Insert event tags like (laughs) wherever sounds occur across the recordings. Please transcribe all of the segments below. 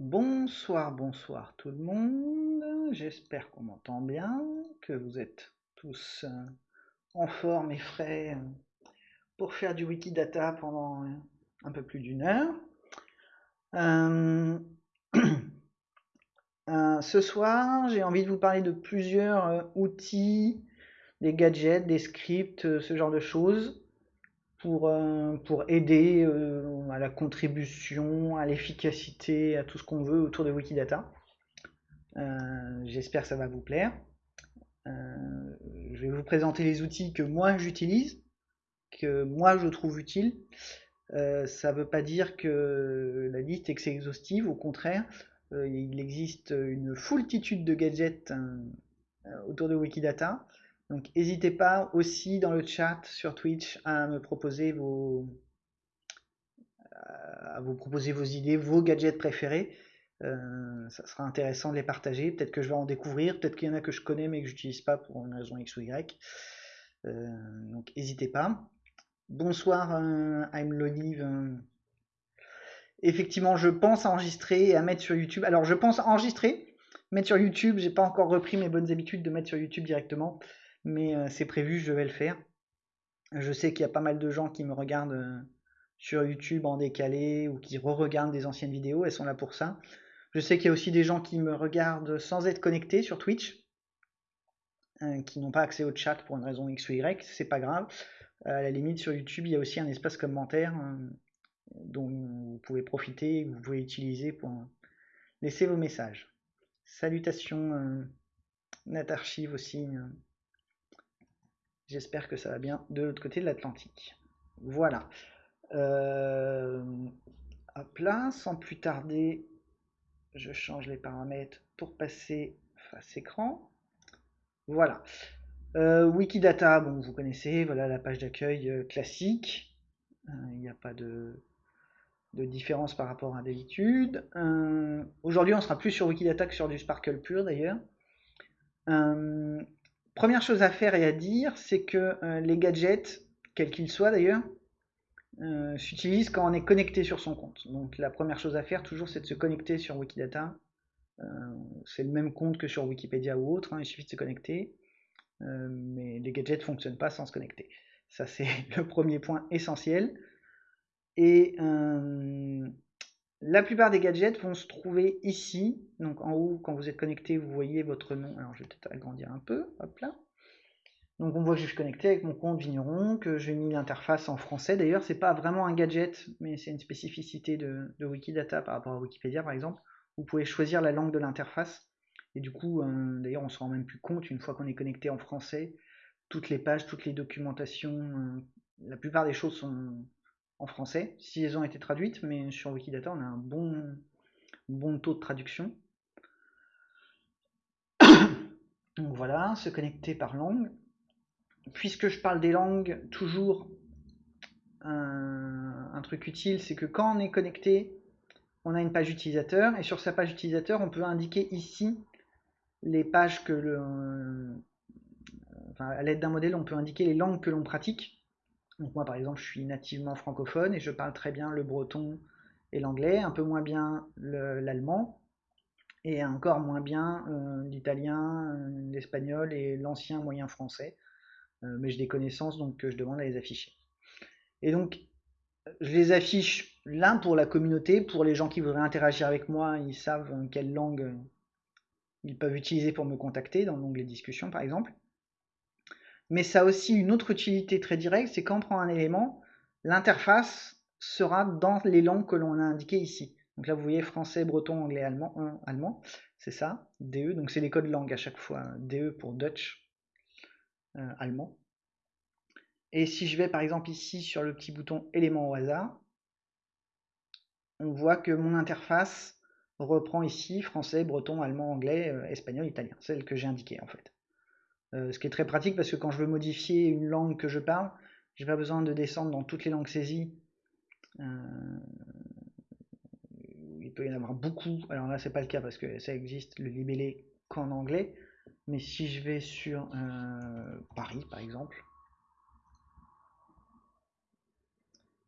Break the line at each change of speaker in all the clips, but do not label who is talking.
Bonsoir, bonsoir tout le monde. J'espère qu'on m'entend bien, que vous êtes tous euh, en forme et frais euh, pour faire du Wikidata pendant euh, un peu plus d'une heure. (clears throat) ce soir, j'ai envie de vous parler de plusieurs outils, des gadgets, des scripts, ce genre de choses pour, euh, pour aider euh, à la contribution, à l'efficacité, à tout ce qu'on veut autour de Wikidata. Euh, j'espère que ça va vous plaire. je vais vous présenter les outils que moi j'utilise, que moi je trouve utiles. ça ne veut pas dire que la liste est exhaustive, au contraire, il existe une foultitude de gadgets autour de Wikidata. Donc n'hésitez pas aussi dans le chat sur Twitch à me proposer vos à vous proposer vos idées, vos gadgets préférés. Euh, ça sera intéressant de les partager. Peut-être que je vais en découvrir, peut-être qu'il y en a que je connais mais que j'utilise pas pour une raison X ou Y. Euh, donc n'hésitez pas. Bonsoir, euh, I'm Lolive. Effectivement, je pense enregistrer et à mettre sur YouTube. Alors je pense enregistrer, mettre sur YouTube. J'ai pas encore repris mes bonnes habitudes de mettre sur YouTube directement mais c'est prévu, je vais le faire. Je sais qu'il y a pas mal de gens qui me regardent sur YouTube en décalé ou qui re-regardent des anciennes vidéos, elles sont là pour ça. Je sais qu'il y a aussi des gens qui me regardent sans être connectés sur Twitch, qui n'ont pas accès au chat pour une raison X ou Y, c'est pas grave. À la limite, sur YouTube, il y a aussi un espace commentaire dont vous pouvez profiter, vous pouvez utiliser pour laisser vos messages. Salutations, Natarchive aussi. J'espère que ça va bien de l'autre côté de l'Atlantique. Voilà. Euh, hop sans plus tarder, je change les paramètres pour passer face écran. Voilà. Euh, Wikidata, bon, vous connaissez, voilà la page d'accueil euh, classique. Il n'y a pas de, de, différence par rapport à d'habitude. Aujourd'hui, on sera plus sur Wikidata que sur du Sparkle pur d'ailleurs. Première chose à faire et à dire, c'est que euh, les gadgets, quels qu'ils soient d'ailleurs, euh, s'utilisent quand on est connecté sur son compte. Donc la première chose à faire toujours, c'est de se connecter sur Wikidata. Euh, c'est le même compte que sur Wikipédia ou autre, hein, il suffit de se connecter. mais les gadgets ne fonctionnent pas sans se connecter. Ça, c'est (laughs) le premier point essentiel. Et la plupart des gadgets vont se trouver ici. Donc en haut, quand vous êtes connecté, vous voyez votre nom. Alors je vais peut-être agrandir un peu. Hop là. Donc on voit que je suis connecté avec mon compte Vigneron, que j'ai mis l'interface en français. D'ailleurs, c'est pas vraiment un gadget, mais c'est une spécificité de, Wikidata par rapport à Wikipédia par exemple. Vous pouvez choisir la langue de l'interface. Et du coup, euh, d'ailleurs, on se rend même plus compte une fois qu'on est connecté en français. Toutes les pages, toutes les documentations, euh, la plupart des choses sont, en français, si elles ont été traduites, mais sur Wikidata, on a un bon, taux de traduction. (coughs) Donc voilà, se connecter par langue. Puisque je parle des langues, toujours un, truc utile, c'est que quand on est connecté, on a une page utilisateur, et sur sa page utilisateur, on peut indiquer ici les pages que le... Enfin, à l'aide d'un modèle, on peut indiquer les langues que l'on pratique. Donc moi par exemple je suis nativement francophone et je parle très bien le breton et l'anglais, un peu moins bien l'allemand et encore moins bien euh, l'italien, euh, l'espagnol et l'ancien moyen français. Euh, mais j'ai des connaissances donc je demande à les afficher. Et donc je les affiche l'un pour la communauté, pour les gens qui voudraient interagir avec moi, ils savent quelle langue ils peuvent utiliser pour me contacter dans l'onglet discussion par exemple. Mais ça a aussi une autre utilité très directe, c'est quand on prend un élément, l'interface sera dans les langues que l'on a indiquées ici. Donc là, vous voyez français, breton, anglais, allemand, allemand c'est ça, DE, donc c'est les codes langue à chaque fois, DE pour Dutch, euh, allemand. Et si je vais par exemple ici sur le petit bouton élément au hasard, on voit que mon interface reprend ici français, breton, allemand, anglais, euh, espagnol, italien, celle que j'ai indiquée en fait. Euh, ce qui est très pratique parce que quand je veux modifier une langue que je parle, j'ai pas besoin de descendre dans toutes les langues saisies. Euh, il peut y en avoir beaucoup. Alors là, c'est pas le cas parce que ça existe le libellé qu'en anglais. Mais si je vais sur euh, Paris, par exemple,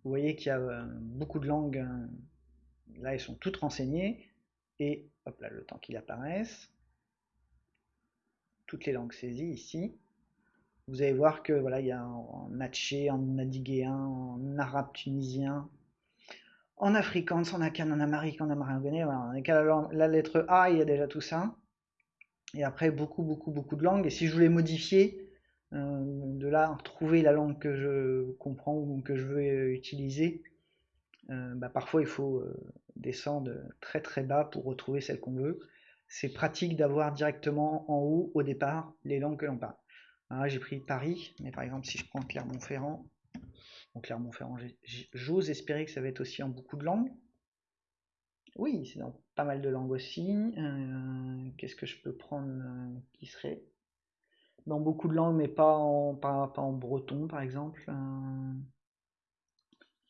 vous voyez qu'il y a beaucoup de langues. là, elles sont toutes renseignées. et hop là, le temps qu'il apparaisse. Toutes les langues saisies ici. Vous allez voir que voilà, il y a en natché, en nadiguéen, en arabe tunisien, en afrikaans, en akan, en amérique, en ameringonais. Voilà, on est qu'à la, lettre A, il y a déjà tout ça. Et après, beaucoup, beaucoup, beaucoup de langues. Et si je voulais modifier, euh, de là, trouver la langue que je comprends ou que je veux utiliser, euh, bah, parfois il faut euh, descendre très très bas pour retrouver celle qu'on veut. C'est pratique d'avoir directement en haut, au départ, les langues que l'on parle. J'ai pris Paris, mais par exemple, si je prends Clermont-Ferrand, Clermont-Ferrand, j'ose espérer que ça va être aussi en beaucoup de langues. Oui, c'est dans pas mal de langues aussi. Euh, qu'est-ce que je peux prendre qui serait dans beaucoup de langues, mais pas en, pas, en breton, par exemple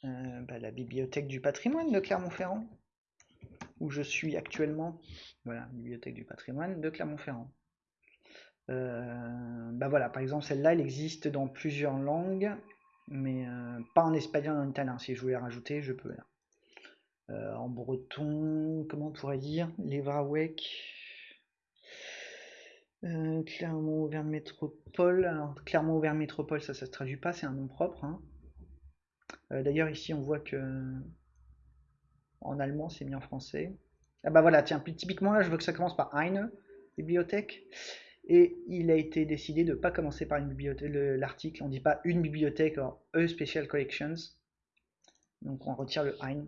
euh, bah, la bibliothèque du patrimoine de Clermont-Ferrand, où je suis actuellement. Voilà, bibliothèque du patrimoine de Clermont-Ferrand. Euh, bah voilà, par exemple, celle-là, elle existe dans plusieurs langues, mais euh, pas en espagnol en italien. Si je voulais rajouter, je peux. en breton, comment on pourrait dire? Levrawek. Clermont-Auvergne Métropole. Alors, Clermont-Auvergne Métropole, ça, ça se traduit pas, c'est un nom propre. Hein. Euh, d'ailleurs, ici, on voit que en allemand, c'est mis en français. Ah bah voilà, tiens, typiquement là, je veux que ça commence par eine, bibliothèque. Et il a été décidé de ne pas commencer par une bibliothèque, l'article, on dit pas une bibliothèque, or E Special Collections. Donc on retire le ein.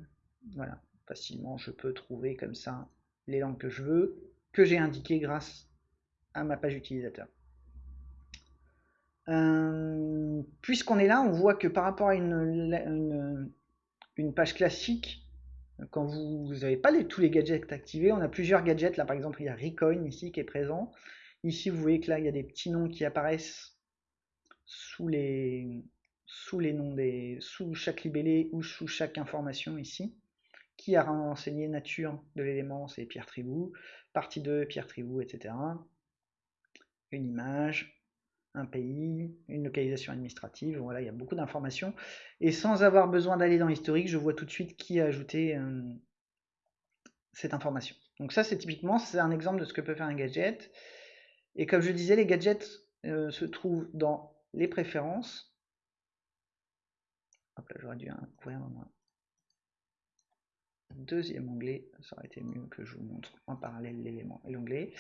Voilà, facilement, je peux trouver comme ça les langues que je veux, que j'ai indiquées grâce à ma page utilisateur. Euh, puisqu'on est là, on voit que par rapport à une, page classique, quand vous n'avez pas tous les gadgets activés, on a plusieurs gadgets. Là, par exemple, il y a Recoin ici qui est présent. Ici, vous voyez que là, il y a des petits noms qui apparaissent sous les, sous les noms des, sous chaque libellé ou sous chaque information ici. Qui a renseigné nature de l'élément, c'est Pierre Tribou. Partie 2, Pierre Tribou, etc. Une image, un pays, une localisation administrative, voilà, il y a beaucoup d'informations. Et sans avoir besoin d'aller dans l'historique, je vois tout de suite qui a ajouté euh, cette information. Donc ça, c'est typiquement, c'est un exemple de ce que peut faire un gadget. Et comme je disais, les gadgets euh, se trouvent dans les préférences. Hop là, j'aurais dû ouvrir un deuxième onglet. Ça aurait été mieux que je vous montre en parallèle l'élément et l'onglet.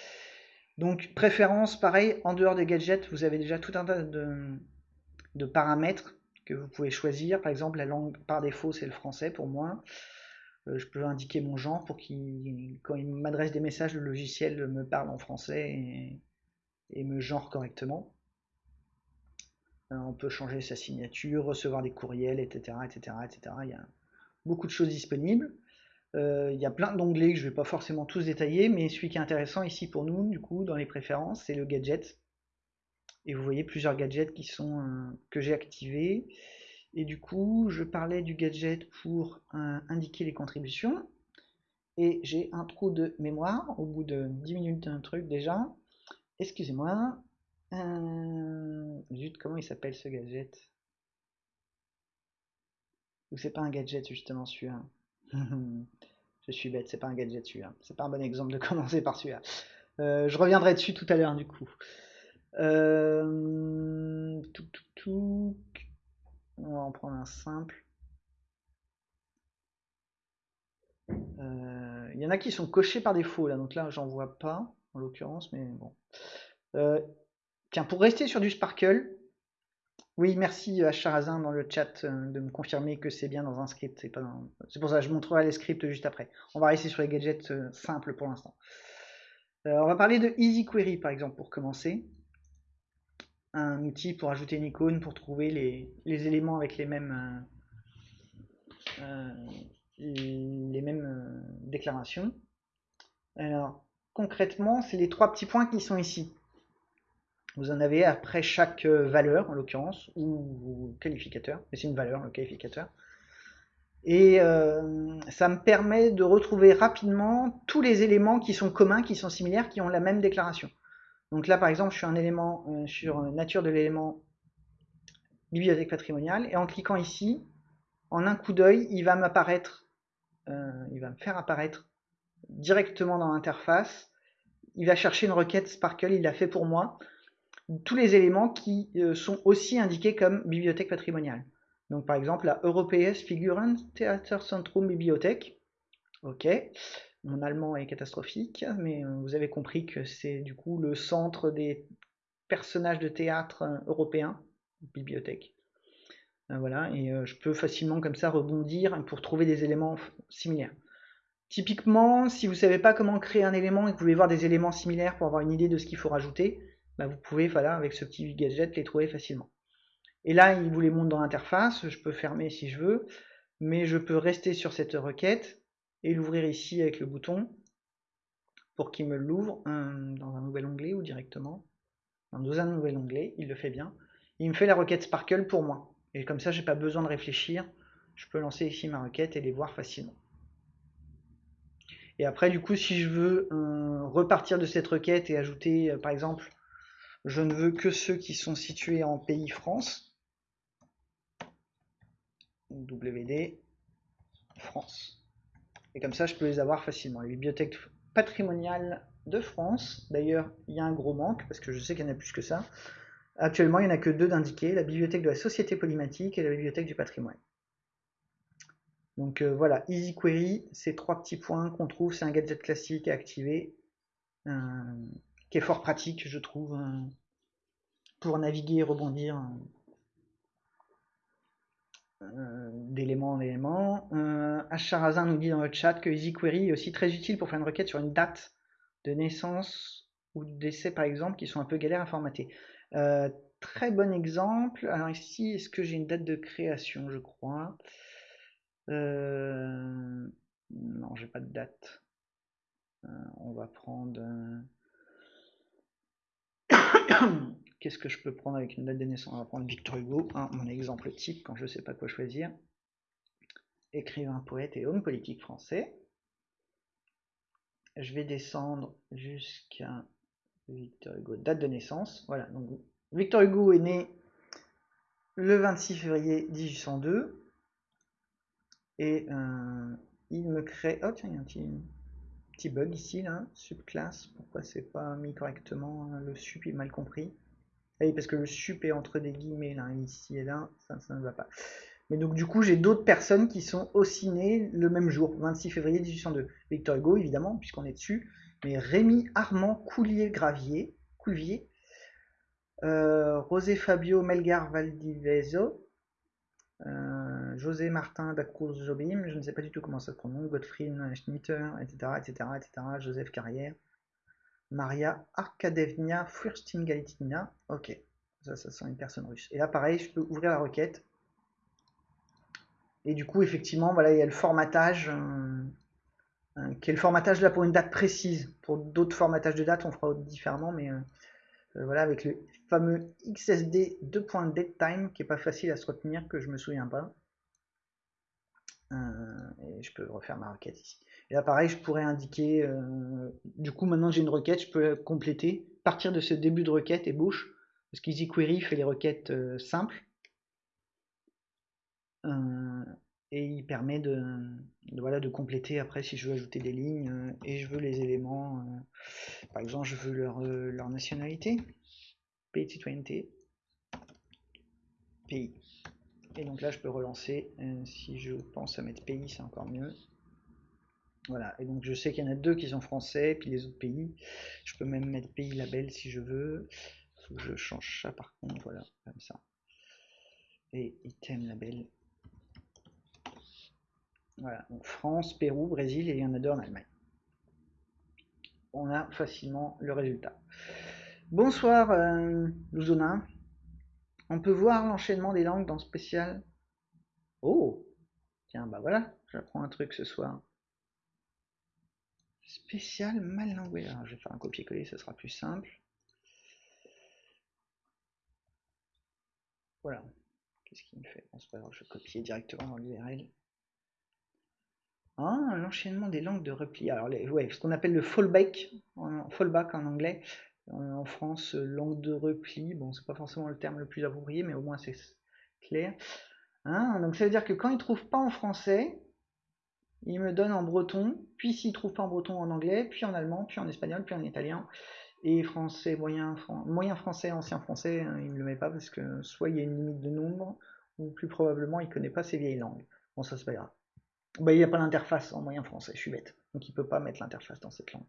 Donc préférence, pareil, en dehors des gadgets, vous avez déjà tout un tas de, paramètres que vous pouvez choisir. Par exemple, la langue par défaut, c'est le français pour moi. Euh, je peux indiquer mon genre pour qu'il, quand il m'adresse des messages, le logiciel me parle en français et, me genre correctement. Euh, on peut changer sa signature, recevoir des courriels, etc., etc., etc. Il y a beaucoup de choses disponibles. Euh, il y a plein d'onglets que je vais pas forcément tous détailler, mais celui qui est intéressant ici pour nous, du coup, dans les préférences, c'est le gadget. Et vous voyez plusieurs gadgets qui sont, euh, que j'ai activés. Et du coup, je parlais du gadget pour euh, indiquer les contributions. Et j'ai un trou de mémoire au bout de 10 minutes d'un truc déjà. Excusez-moi. Zut, comment il s'appelle ce gadget? C'est pas un gadget justement celui-là? (laughs) je suis bête, c'est pas un gadget celui-là. C'est pas un bon exemple de (laughs) commencer par celui-là. Euh, je reviendrai dessus tout à l'heure du coup. Euh, tout. On va en prendre un simple. Euh, il y en a qui sont cochés par défaut là, donc là j'en vois pas en l'occurrence, mais bon. tiens, pour rester sur du Sparkle, oui, merci à Charazin dans le chat euh, de me confirmer que c'est bien dans un script. C'est pour ça que je montrerai les scripts juste après. On va rester sur les gadgets euh, simples pour l'instant. Euh, on va parler de Easy Query par exemple pour commencer. Un outil pour ajouter une icône, pour trouver les, éléments avec les mêmes déclarations. Alors concrètement, c'est les trois petits points qui sont ici. Vous en avez après chaque euh, valeur, en l'occurrence, ou qualificateur, mais c'est une valeur, le qualificateur. Et euh, ça me permet de retrouver rapidement tous les éléments qui sont communs, qui sont similaires, qui ont la même déclaration. Donc là, par exemple, je suis un élément euh, sur nature de l'élément bibliothèque patrimoniale, et en cliquant ici, en un coup d'œil, il va m'apparaître, il va me faire apparaître directement dans l'interface, il va chercher une requête Sparkle, il l'a fait pour moi, tous les éléments qui euh, sont aussi indiqués comme bibliothèque patrimoniale. Donc par exemple la Europäes Figuren Theaterzentrum Bibliothek. Ok, mon allemand est catastrophique, mais euh, vous avez compris que c'est du coup le centre des personnages de théâtre euh, européens, bibliothèque. Voilà, et je peux facilement comme ça rebondir pour trouver des éléments similaires. Typiquement, si vous ne savez pas comment créer un élément et que vous voulez voir des éléments similaires pour avoir une idée de ce qu'il faut rajouter, bah, vous pouvez, voilà, avec ce petit gadget, les trouver facilement. Et là, il vous les montre dans l'interface, je peux fermer si je veux, mais je peux rester sur cette requête et l'ouvrir ici avec le bouton pour qu'il me l'ouvre dans un nouvel onglet ou directement dans un nouvel onglet, il le fait bien. Il me fait la requête Sparkle pour moi. Et comme ça, j'ai pas besoin de réfléchir. Je peux lancer ici ma requête et les voir facilement. Et après, du coup, si je veux euh, repartir de cette requête et ajouter, euh, par exemple, je ne veux que ceux qui sont situés en pays France, WD France. Et comme ça, je peux les avoir facilement. Les bibliothèques patrimoniales de France, d'ailleurs, il y a un gros manque, parce que je sais qu'il y en a plus que ça. Actuellement, il n'y en a que deux d'indiqués, la bibliothèque de la Société Polymatique et la bibliothèque du patrimoine. Donc euh, voilà, Easy Query, ces trois petits points qu'on trouve, c'est un gadget classique à activer, euh, qui est fort pratique, je trouve, euh, pour naviguer et rebondir d'élément en élément. Acharazin nous dit dans le chat que Easy Query est aussi très utile pour faire une requête sur une date de naissance ou de décès par exemple, qui sont un peu galères à formater. très bon exemple. Alors ici, est-ce que j'ai une date de création, je crois? Euh, non, j'ai pas de date. Euh, on va prendre. (coughs) Qu'est-ce que je peux prendre avec une date de naissance? On va prendre Victor Hugo, hein, mon exemple type quand je sais pas quoi choisir. Écrivain, poète et homme politique français. Je vais descendre jusqu'à Victor Hugo, date de naissance. Voilà, donc Victor Hugo est né le 26 février 1802. Et euh, il me crée... Oh tiens, il y a un petit, bug ici, là, subclasse. Pourquoi c'est pas mis correctement hein, Le sup est mal compris? Ah oui, parce que le sup est entre des guillemets, là, ici et là, ça, ne va pas. Mais donc du coup, j'ai d'autres personnes qui sont aussi nées le même jour, 26 février 1802. Victor Hugo, évidemment, puisqu'on est dessus. Mais Rémi Armand Coulier-Gravier, Coulier, euh, Rosé Fabio Melgar Valdiveso, euh, José Martin Dacruz Jobim, je ne sais pas du tout comment ça se prononce, Gottfried Schnitter, etc., etc., etc., Joseph Carrière, Maria Arkadevnia Furstin-Galitina, ok, ça, ça sent une personne russe. Et là, pareil, je peux ouvrir la requête, et du coup, effectivement, voilà, il y a le formatage, euh, euh, qui est formatage là pour une date précise. Pour d'autres formatages de date, on fera différemment, mais euh, voilà, avec le fameux XSD 2.DateTime qui est pas facile à se retenir, que je me souviens pas. Euh, et je peux refaire ma requête ici. Et là, pareil, je pourrais indiquer. Euh, du coup, maintenant j'ai une requête, je peux compléter, partir de ce début de requête et bouche, parce qu'Easy Query fait les requêtes simples. Et il permet de, voilà, de compléter après si je veux ajouter des lignes euh, et je veux les éléments. Euh, par exemple, je veux leur, euh, leur nationalité, pays citoyenneté, pays. Et donc là, je peux relancer. si je pense à mettre pays, c'est encore mieux. Voilà, et donc je sais qu'il y en a deux qui sont français, puis les autres pays. Je peux même mettre pays label si je veux. Que je change ça par contre, voilà, comme ça. Et item label, voilà, donc France, Pérou, Brésil et il y en a deux en Allemagne. On a facilement le résultat. Bonsoir euh. On peut voir l'enchaînement des langues dans spécial. Oh Tiens, bah voilà, j'apprends un truc ce soir. Spécial mal langué. Alors, je vais faire un copier-coller, ce sera plus simple. Voilà. Qu'est-ce qu'il me fait? Bon, Je vais copier directement dans l'URL. Ah, l'enchaînement des langues de repli. Alors, ouais, ce qu'on appelle le fallback, en, fallback en anglais. En, France, langue de repli. Bon, c'est pas forcément le terme le plus approprié, mais au moins c'est clair. Hein, donc ça veut dire que quand ils trouvent pas en français, il me donne en breton, puis s'il trouve pas en breton, en anglais, puis en allemand, puis en espagnol, puis en italien, et français, moyen, moyen français, ancien français, hein, il ne le met pas parce que soit il y a une limite de nombre, ou plus probablement il connaît pas ces vieilles langues. Bon, ça c'est pas grave. Bah, il n'y a pas l'interface en moyen français, je suis bête. Donc il peut pas mettre l'interface dans cette langue.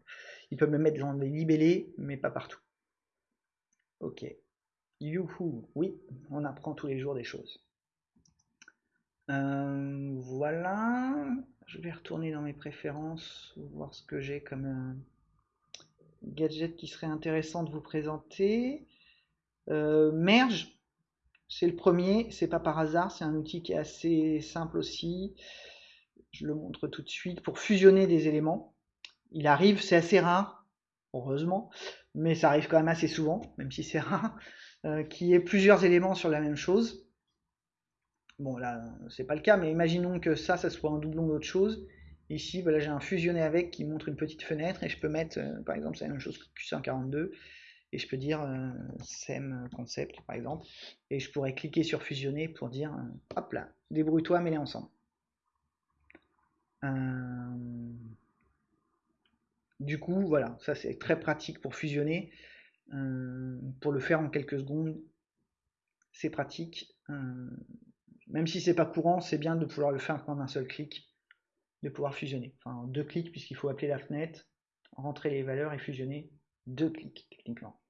Il peut me mettre dans des libellés, mais pas partout. Ok. Youhou, oui, on apprend tous les jours des choses. Euh, voilà, je vais retourner dans mes préférences, voir ce que j'ai comme euh, gadget qui serait intéressant de vous présenter. Euh, merge, c'est le premier, c'est pas par hasard, c'est un outil qui est assez simple aussi. Je le montre tout de suite pour fusionner des éléments. Il arrive, c'est assez rare, heureusement, mais ça arrive quand même assez souvent, même si c'est (laughs) rare, qu'il y ait plusieurs éléments sur la même chose. Bon, là, c'est pas le cas, mais imaginons que ça, ça soit un doublon d'autre chose. Ici, voilà, j'ai un fusionné avec qui montre une petite fenêtre et je peux mettre, euh, par exemple, c'est la même chose que Q142 et je peux dire euh, SEM concept, par exemple, et je pourrais cliquer sur fusionner pour dire, euh, hop là, débrouille-toi, mets-les ensemble. Du coup, voilà, ça c'est très pratique pour fusionner. pour le faire en quelques secondes, c'est pratique. Même si c'est pas courant, c'est bien de pouvoir le faire en un seul clic, de pouvoir fusionner. Enfin, deux clics, puisqu'il faut appeler la fenêtre, rentrer les valeurs et fusionner. Deux clics, techniquement.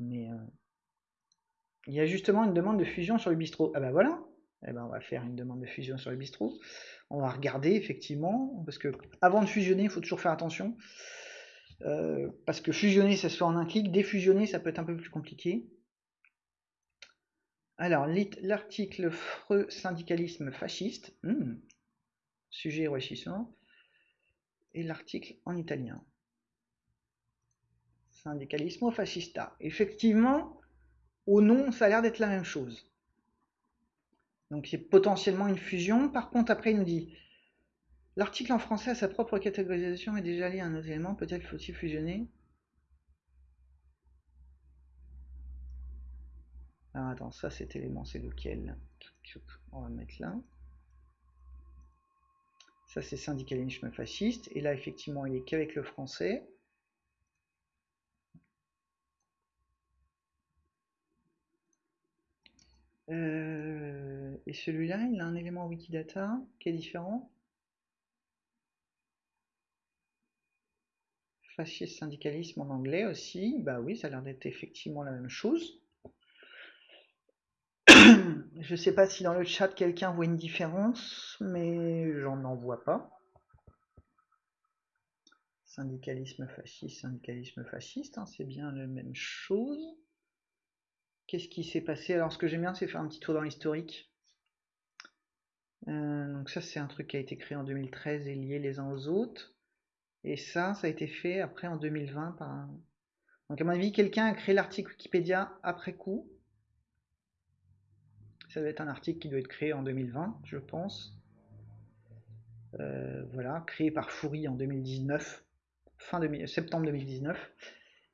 Mais euh, il y a justement une demande de fusion sur le bistrot. Ah bah voilà, eh ben, on va faire une demande de fusion sur le bistrot. On va regarder effectivement, parce que avant de fusionner, il faut toujours faire attention. Euh, parce que fusionner, ça se fait en un clic. Défusionner, ça peut être un peu plus compliqué. Alors, l'article Freux syndicalisme fasciste, hmm, sujet enrichissant, et l'article en italien. Syndicalisme fascista. Effectivement, au nom, ça a l'air d'être la même chose. Donc c'est potentiellement une fusion. Par contre, après, il nous dit l'article en français a sa propre catégorisation et déjà lié à un autre élément. Peut-être faut-il fusionner. Alors attends, ça cet élément c'est lequel? On va mettre là. Ça c'est syndicalisme fasciste. Et là effectivement il est qu'avec le français. Euh, et celui-là, il a un élément Wikidata qui est différent. Fasciste syndicalisme en anglais aussi. Bah oui, ça a l'air d'être effectivement la même chose. (coughs) Je ne sais pas si dans le chat quelqu'un voit une différence, mais j'en en vois pas. Syndicalisme fasciste, syndicalisme fasciste, hein, c'est bien la même chose. Qu'est-ce qui s'est passé? Alors ce que j'aime bien c'est faire un petit tour dans l'historique. Euh, donc ça c'est un truc qui a été créé en 2013 et lié les uns aux autres. Et ça, ça a été fait après en 2020 par Donc à mon avis, quelqu'un a créé l'article Wikipédia après coup ça doit être un article qui doit être créé en 2020, je pense. Euh, voilà, créé par Foury en 2019, fin septembre 2019.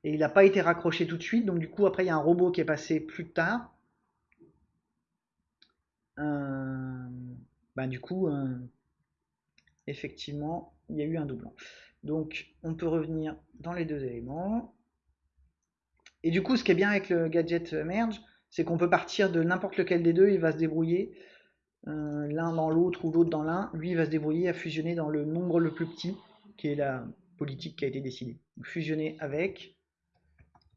Et il n'a pas été raccroché tout de suite, donc du coup après il y a un robot qui est passé plus tard. Euh, bah, du coup, euh, effectivement, il y a eu un doublon. Donc on peut revenir dans les deux éléments. Et du coup, ce qui est bien avec le gadget merge, c'est qu'on peut partir de n'importe lequel des deux, il va se débrouiller euh, l'un dans l'autre ou l'autre dans l'un, lui il va se débrouiller à fusionner dans le nombre le plus petit, qui est la politique qui a été décidée. fusionner avec,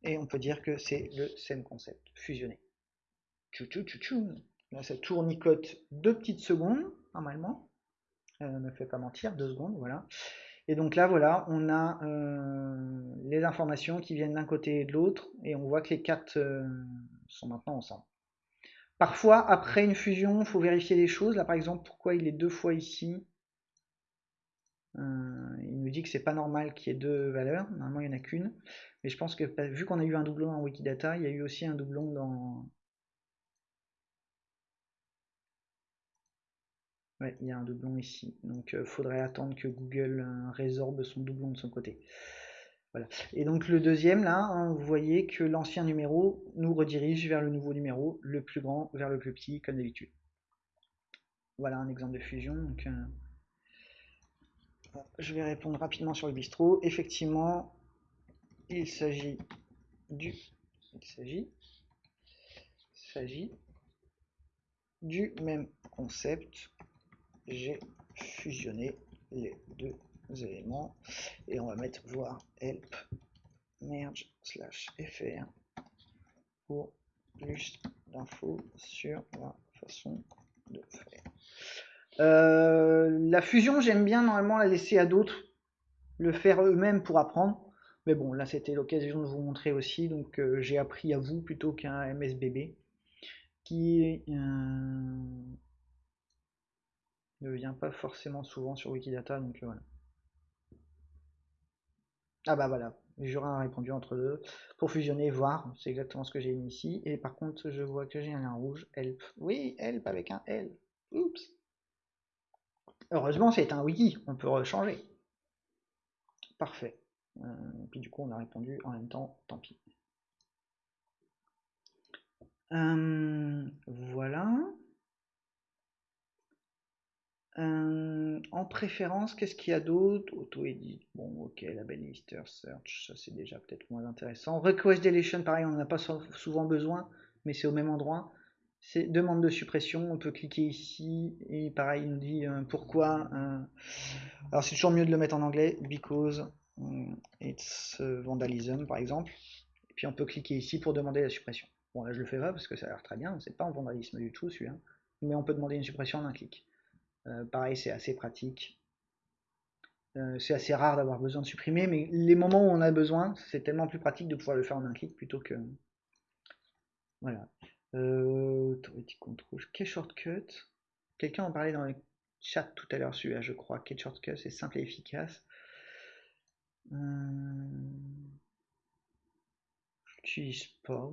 et on peut dire que c'est le same concept, fusionner. Tchou tchou tchou tchou. Là ça tournicote deux petites secondes, normalement. Euh, ne me fait pas mentir, deux secondes, voilà. Et donc là, voilà, on a euh, les informations qui viennent d'un côté et de l'autre, et on voit que les quatre euh, sont maintenant ensemble. Parfois, après une fusion, il faut vérifier des choses. Là, par exemple, pourquoi il est deux fois ici? Euh, Il nous dit que c'est pas normal qu'il y ait deux valeurs. Normalement, il n'y en a qu'une. Mais je pense que vu qu'on a eu un doublon en Wikidata, il y a eu aussi un doublon dans, Il y a un doublon ici. Donc euh, faudrait attendre que Google euh, résorbe son doublon de son côté. Voilà. Et donc le deuxième, là, hein, vous voyez que l'ancien numéro nous redirige vers le nouveau numéro, le plus grand vers le plus petit, comme d'habitude. Voilà un exemple de fusion. Donc, euh, je vais répondre rapidement sur le bistrot. Effectivement, il s'agit du même concept. J'ai fusionné les deux éléments et on va mettre voir help merge slash fr pour plus d'infos sur la façon de faire. Euh, la fusion, j'aime bien normalement la laisser à d'autres, le faire eux-mêmes pour apprendre. Mais bon, là c'était l'occasion de vous montrer aussi, donc euh, j'ai appris à vous plutôt qu'un MSBB qui euh, ne vient pas forcément souvent sur Wikidata, donc voilà. Ah bah voilà, Jurin a répondu entre deux. Pour fusionner, voir, c'est exactement ce que j'ai mis ici. Et par contre, je vois que j'ai un lien rouge, help. Oui, help avec un L. Oups. Heureusement, c'est un wiki, on peut changer. Parfait. Euh, puis du coup, on a répondu en même temps, tant pis. Euh, voilà. Euh, en préférence, qu'est-ce qu'il y a d'autre? Auto-edit, bon ok, label lister, search, ça c'est déjà peut-être moins intéressant. Request deletion, pareil, on n'en a pas souvent besoin, mais c'est au même endroit. C'est demande de suppression, on peut cliquer ici, et pareil, il nous dit euh, pourquoi. Euh, alors c'est toujours mieux de le mettre en anglais, because it's vandalism par exemple. Et puis on peut cliquer ici pour demander la suppression. Bon là je le fais pas parce que ça a l'air très bien, c'est pas un vandalisme du tout celui-là, mais on peut demander une suppression en un clic. Euh, pareil, c'est assez pratique. Euh, c'est assez rare d'avoir besoin de supprimer, mais les moments où on a besoin, c'est tellement plus pratique de pouvoir le faire en un clic plutôt que... Voilà. Euh, control, quel shortcut? Quelqu'un en parlait dans le chat tout à l'heure, celui-là, je crois. Quel shortcut C'est simple et efficace. Euh... J'utilise pas.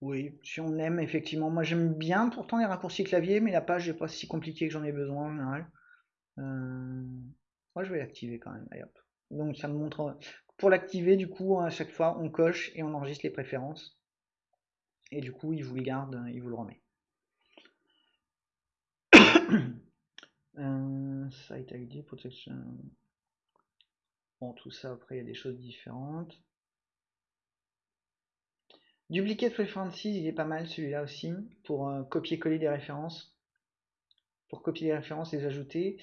Oui, si on aime, effectivement. Moi, j'aime bien pourtant les raccourcis clavier, mais la page n'est pas si compliquée que j'en ai besoin euh, moi, je vais l'activer quand même. Donc, ça me montre. Pour l'activer, du coup, à chaque fois, on coche et on enregistre les préférences. Et du coup, il vous le garde, il vous le remet. (coughs) euh, site ID, protection. Bon, tout ça, après, il y a des choses différentes. Duplicate References, il est pas mal celui-là aussi, pour euh, copier-coller des références. Pour copier les références, les ajouter.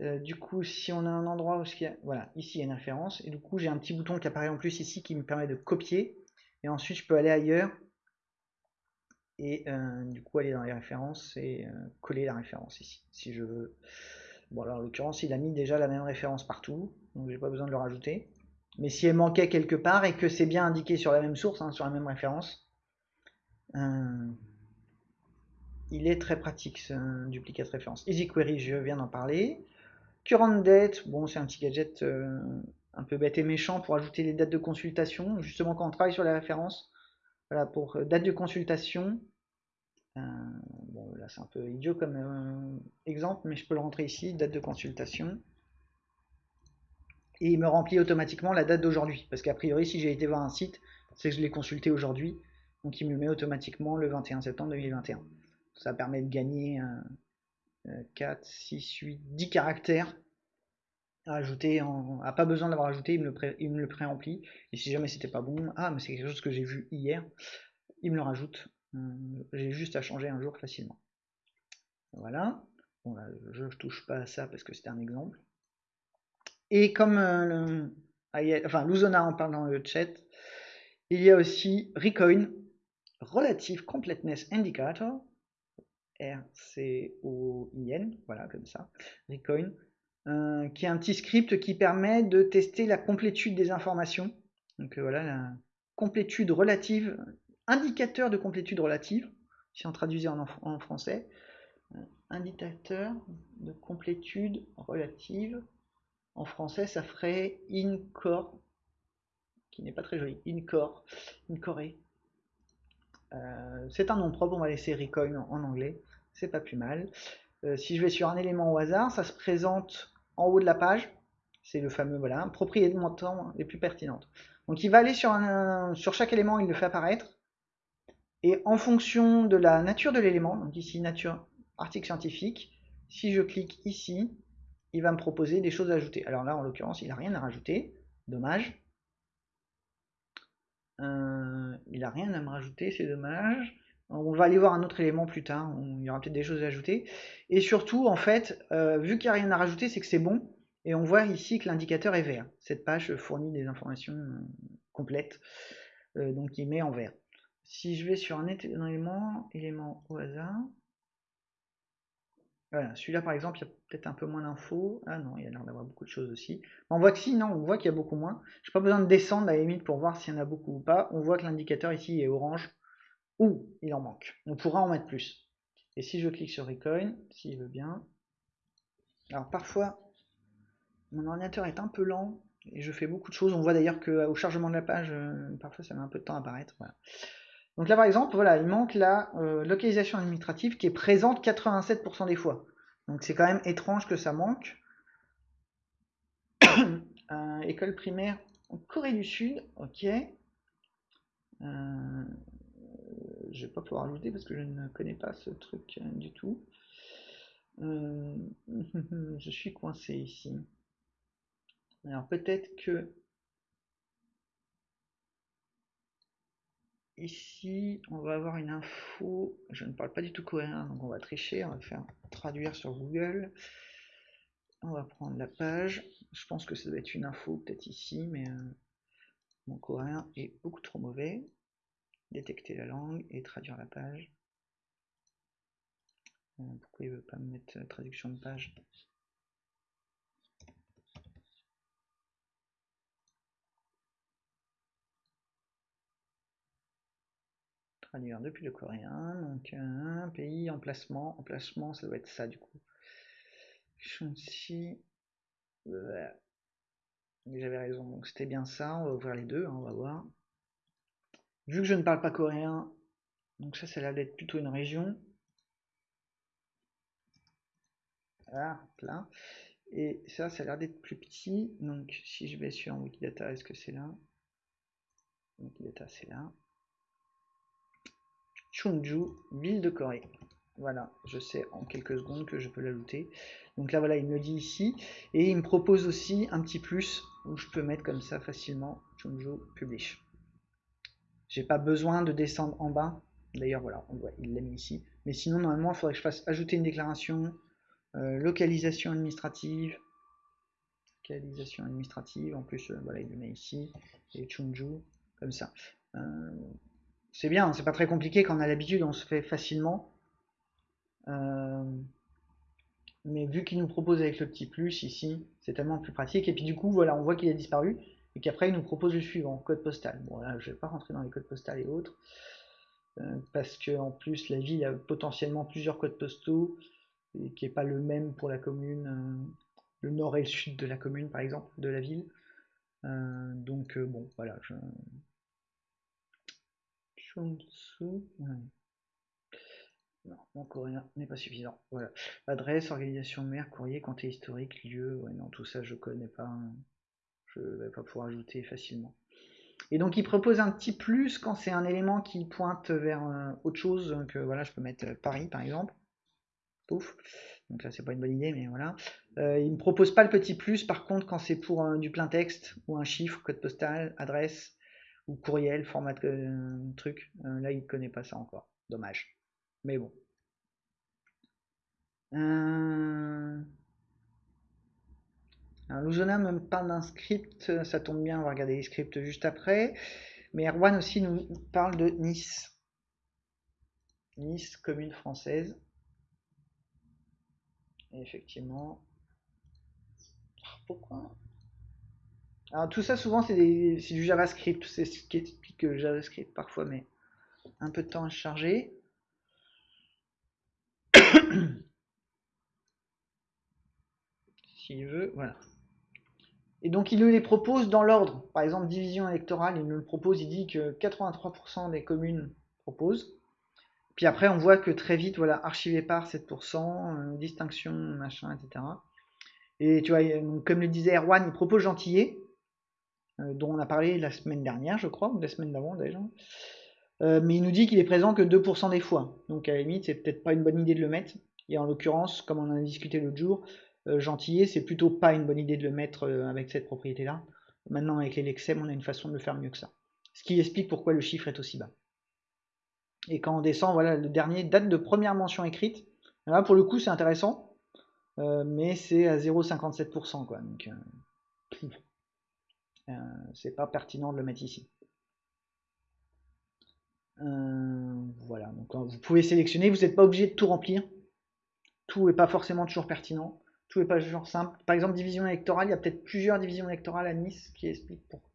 Euh, du coup, si on a un endroit où il y a, voilà, ici il y a une référence, et du coup j'ai un petit bouton qui apparaît en plus ici qui me permet de copier, et ensuite je peux aller ailleurs, et euh, du coup aller dans les références et coller la référence ici, si je veux. Bon alors en l'occurrence il a mis déjà la même référence partout, donc j'ai pas besoin de le rajouter. Mais si elle manquait quelque part et que c'est bien indiqué sur la même source, hein, sur la même référence, euh, il est très pratique ce duplicate référence. EasyQuery, je viens d'en parler. Current date, bon c'est un petit gadget euh, un peu bête et méchant pour ajouter les dates de consultation, justement quand on travaille sur la référence. Voilà, pour euh, date de consultation, bon là c'est un peu idiot comme exemple, mais je peux le rentrer ici, date de consultation et il me remplit automatiquement la date d'aujourd'hui. Parce qu'a priori, si j'ai été voir un site, c'est que je l'ai consulté aujourd'hui. Donc il me met automatiquement le 21 septembre 2021. Ça permet de gagner 4, 6, 8, 10 caractères à ajouter. En... pas besoin d'avoir ajouté, il me le, pré-remplit. Et si jamais c'était pas bon, ah, mais c'est quelque chose que j'ai vu hier, il me le rajoute. Euh, j'ai juste à changer un jour facilement. Voilà. Bon, là, je ne touche pas à ça parce que c'était un exemple. Et comme euh, enfin, Luzona en parle dans le chat, il y a aussi Recoin, Relative Completeness Indicator, R-C-O-I-N, voilà, comme ça, Recoin, euh, qui est un petit script qui permet de tester la complétude des informations. Donc euh, voilà, la complétude relative, indicateur de complétude relative, si on traduisait en, en français, indicateur de complétude relative en français, ça ferait incore, qui n'est pas très joli. Incore, incoré. Euh, c'est un nom propre, on va laisser recoin en, anglais. C'est pas plus mal. Euh, si je vais sur un élément au hasard, ça se présente en haut de la page. C'est le fameux voilà, propriété de montant les plus pertinentes. Donc il va aller sur, un, sur chaque élément, il le fait apparaître. Et en fonction de la nature de l'élément, donc ici nature article scientifique, si je clique ici, il va me proposer des choses à ajouter. Alors là, en l'occurrence, il n'a rien à rajouter. Dommage. Euh, il n'a rien à me rajouter, c'est dommage. On va aller voir un autre élément plus tard, il y aura peut-être des choses à ajouter. Et surtout, en fait, euh, vu qu'il n'y a rien à rajouter, c'est que c'est bon. Et on voit ici que l'indicateur est vert. Cette page fournit des informations euh, complètes, donc il met en vert. Si je vais sur un élément, élément au hasard, voilà, celui-là par exemple, il y a peut-être un peu moins d'infos. Ah non, il y a l'air d'avoir beaucoup de choses aussi. On voit que si, non, on voit qu'il y a beaucoup moins. Je n'ai pas besoin de descendre à la limite pour voir s'il y en a beaucoup ou pas. On voit que l'indicateur ici est orange ou il en manque. On pourra en mettre plus. Et si je clique sur Recoin, s'il veut bien. Alors parfois, mon ordinateur est un peu lent et je fais beaucoup de choses. On voit d'ailleurs qu'au chargement de la page, euh, parfois ça met un peu de temps à apparaître. Donc là, par exemple, voilà, il manque la euh, localisation administrative qui est présente 87% des fois. Donc c'est quand même étrange que ça manque. (coughs) Euh, école primaire en Corée du Sud, ok. Euh, je vais pas pouvoir ajouter parce que je ne connais pas ce truc du tout. (laughs) je suis coincé ici. Alors peut-être que Ici, on va avoir une info. Je ne parle pas du tout coréen, donc on va tricher. On va faire traduire sur Google. On va prendre la page. Je pense que ça doit être une info, peut-être ici, mais euh, mon coréen est beaucoup trop mauvais. Détecter la langue et traduire la page. Euh, pourquoi il ne veut pas me mettre traduction de page? Depuis le coréen. Donc, un pays, emplacement. Emplacement, ça doit être ça du coup. Shunsi. J'avais raison, donc c'était bien ça. On va ouvrir les deux, hein, on va voir. Vu que je ne parle pas coréen, donc ça, ça a l'air d'être plutôt une région. Ah, là. Et ça, ça a l'air d'être plus petit. Donc, si je vais sur Wikidata, est-ce que c'est là? Wikidata, c'est là. Chungju, ville de Corée. Voilà, je sais en quelques secondes que je peux l'ajouter. Donc là, voilà, il me dit ici. Et il me propose aussi un petit plus où je peux mettre comme ça facilement Chungju Publish. J'ai pas besoin de descendre en bas. D'ailleurs, voilà, on voit, il l'a mis ici. Mais sinon, normalement, il faudrait que je fasse ajouter une déclaration, euh, localisation administrative, localisation administrative. En plus, euh, voilà, il le met ici. Et Chungju, comme ça. Euh, c'est bien, c'est pas très compliqué quand on a l'habitude, on se fait facilement. Euh, mais vu qu'il nous propose avec le petit plus ici, c'est tellement plus pratique. Et puis du coup, voilà, on voit qu'il a disparu et qu'après il nous propose le suivant, code postal. Bon là, je vais pas rentrer dans les codes postaux et autres euh, parce que en plus la ville a potentiellement plusieurs codes postaux et qui est pas le même pour la commune, euh, le nord et le sud de la commune par exemple de la ville. donc bon, voilà, non, mon coréen n'est pas suffisant. Voilà. Adresse, organisation mère, courrier, compte historique, lieu. Non, tout ça, je connais pas. Je vais pas pouvoir ajouter facilement. Et donc, il propose un petit plus quand c'est un élément qui pointe vers euh, autre chose. Donc, euh, voilà, je peux mettre euh, Paris, par exemple. Pouf. Donc là, c'est pas une bonne idée, mais voilà. il me propose pas le petit plus. Par contre, quand c'est pour du plein texte ou un chiffre, code postal, adresse, ou courriel, format de truc. Euh, là, il connaît pas ça encore. Dommage. Mais bon. Euh... Alors, me parle d'un script, ça tombe bien, on va regarder les scripts juste après. Mais Erwan aussi nous parle de Nice. Nice, commune française. Effectivement. Pourquoi alors tout ça souvent c'est du JavaScript, c'est ce qui explique le JavaScript parfois, mais un peu de temps à charger. (coughs) S'il veut, voilà. Et donc il nous les propose dans l'ordre. Par exemple, division électorale, il nous le propose, il dit que 83% des communes proposent. Puis après, on voit que très vite, voilà, archivé par 7%, euh, distinction, machin, etc. Et tu vois, comme le disait Erwan, il propose Gentillet. Euh, dont on a parlé la semaine dernière, je crois, ou la semaine d'avant déjà. Euh, mais il nous dit qu'il est présent que 2% des fois. Donc à la limite, c'est peut-être pas une bonne idée de le mettre. Et en l'occurrence, comme on en a discuté l'autre jour, euh, c'est plutôt pas une bonne idée de le mettre euh, avec cette propriété-là. Maintenant, avec les lexem, on a une façon de le faire mieux que ça. Ce qui explique pourquoi le chiffre est aussi bas. Et quand on descend, voilà, le dernier date de première mention écrite. Là, pour le coup, c'est intéressant, mais c'est à 0,57%, quoi. Donc, c'est pas pertinent de le mettre ici. voilà, donc vous pouvez sélectionner, vous n'êtes pas obligé de tout remplir. Tout n'est pas forcément toujours pertinent tout n'est pas genre simple. Par exemple, division électorale, il y a peut-être plusieurs divisions électorales à Nice qui expliquent pourquoi.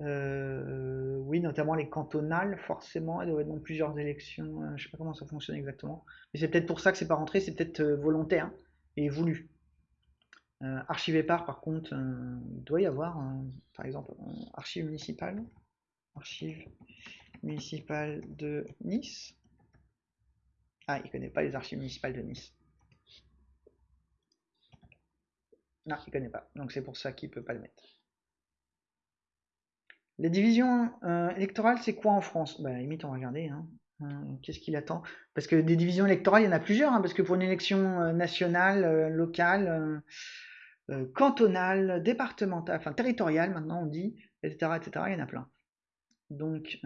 Euh, oui, notamment les cantonales, forcément, elles doivent être dans plusieurs élections. Euh, je sais pas comment ça fonctionne exactement. Mais c'est peut-être pour ça que c'est pas rentré, c'est peut-être euh, volontaire et voulu. Archive par, par contre, il doit y avoir, par exemple, archive municipale. Archive municipale de Nice. Ah, il connaît pas les archives municipales de Nice. Non, il connaît pas. Donc c'est pour ça qu'il peut pas le mettre. Les divisions euh, électorales, c'est quoi en France? Bah limite, on va regarder. Hein. Euh, qu'est-ce qu'il attend? Parce que des divisions électorales, il y en a plusieurs. Hein, parce que pour une élection euh, nationale, locale, cantonale, départementale, enfin territoriale, maintenant on dit, etc., etc., il y en a plein. Donc,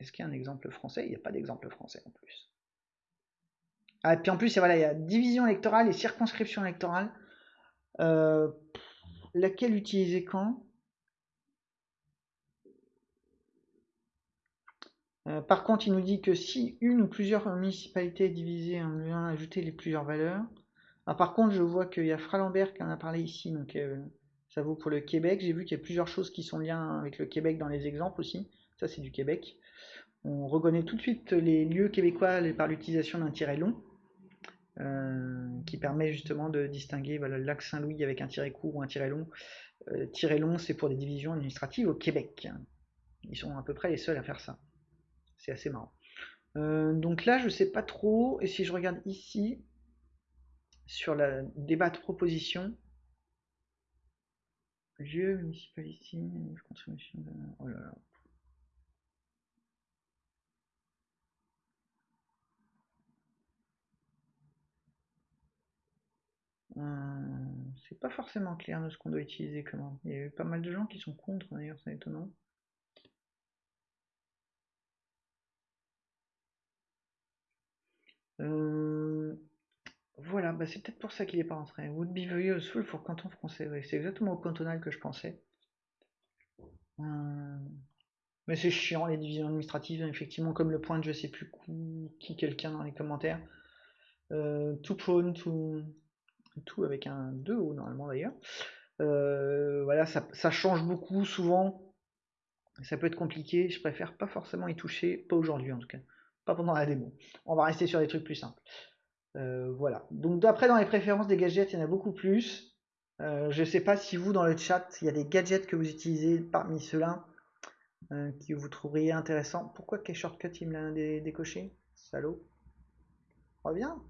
est-ce qu'il y a un exemple français? Il n'y a pas d'exemple français en plus. Ah, et puis en plus, voilà, il y a division électorale et circonscription électorale. Euh, laquelle utiliser quand? Euh, par contre, il nous dit que si une ou plusieurs municipalités divisées, on vient ajouter les plusieurs valeurs. Ah, par contre, je vois qu'il y a Fralambert qui en a parlé ici, donc euh, ça vaut pour le Québec. J'ai vu qu'il y a plusieurs choses qui sont liées avec le Québec dans les exemples aussi. Ça, c'est du Québec. On reconnaît tout de suite les lieux québécois par l'utilisation d'un tiret long. Euh, qui permet justement de distinguer le lac Saint-Louis avec un tiret court ou un tiret long. Euh, tiret long, c'est pour des divisions administratives au Québec. Ils sont à peu près les seuls à faire ça. C'est assez marrant. Donc là, je sais pas trop. Et si je regarde ici, sur la débat de proposition, lieu municipalité, consommation de... Oh là là. Euh, c'est pas forcément clair de ce qu'on doit utiliser comment. Il y a eu pas mal de gens qui sont contre d'ailleurs, c'est étonnant. Euh, voilà, bah c'est peut-être pour ça qu'il est pas rentré. Would be very useful canton français. c'est exactement au cantonal que je pensais. Euh, mais c'est chiant les divisions administratives, effectivement, comme le point de je sais plus qui quelqu'un dans les commentaires. tout prone, tout avec un 2 ou normalement d'ailleurs. Euh, voilà, ça, change beaucoup souvent. Ça peut être compliqué. Je préfère pas forcément y toucher, pas aujourd'hui en tout cas, pas pendant la démo. On va rester sur des trucs plus simples. Euh, voilà. Donc d'après dans les préférences des gadgets, il y en a beaucoup plus. Euh, je sais pas si vous dans le chat, il y a des gadgets que vous utilisez parmi ceux-là qui vous trouveriez intéressant. Pourquoi quel shortcut il me l'a décoché Salaud? Reviens.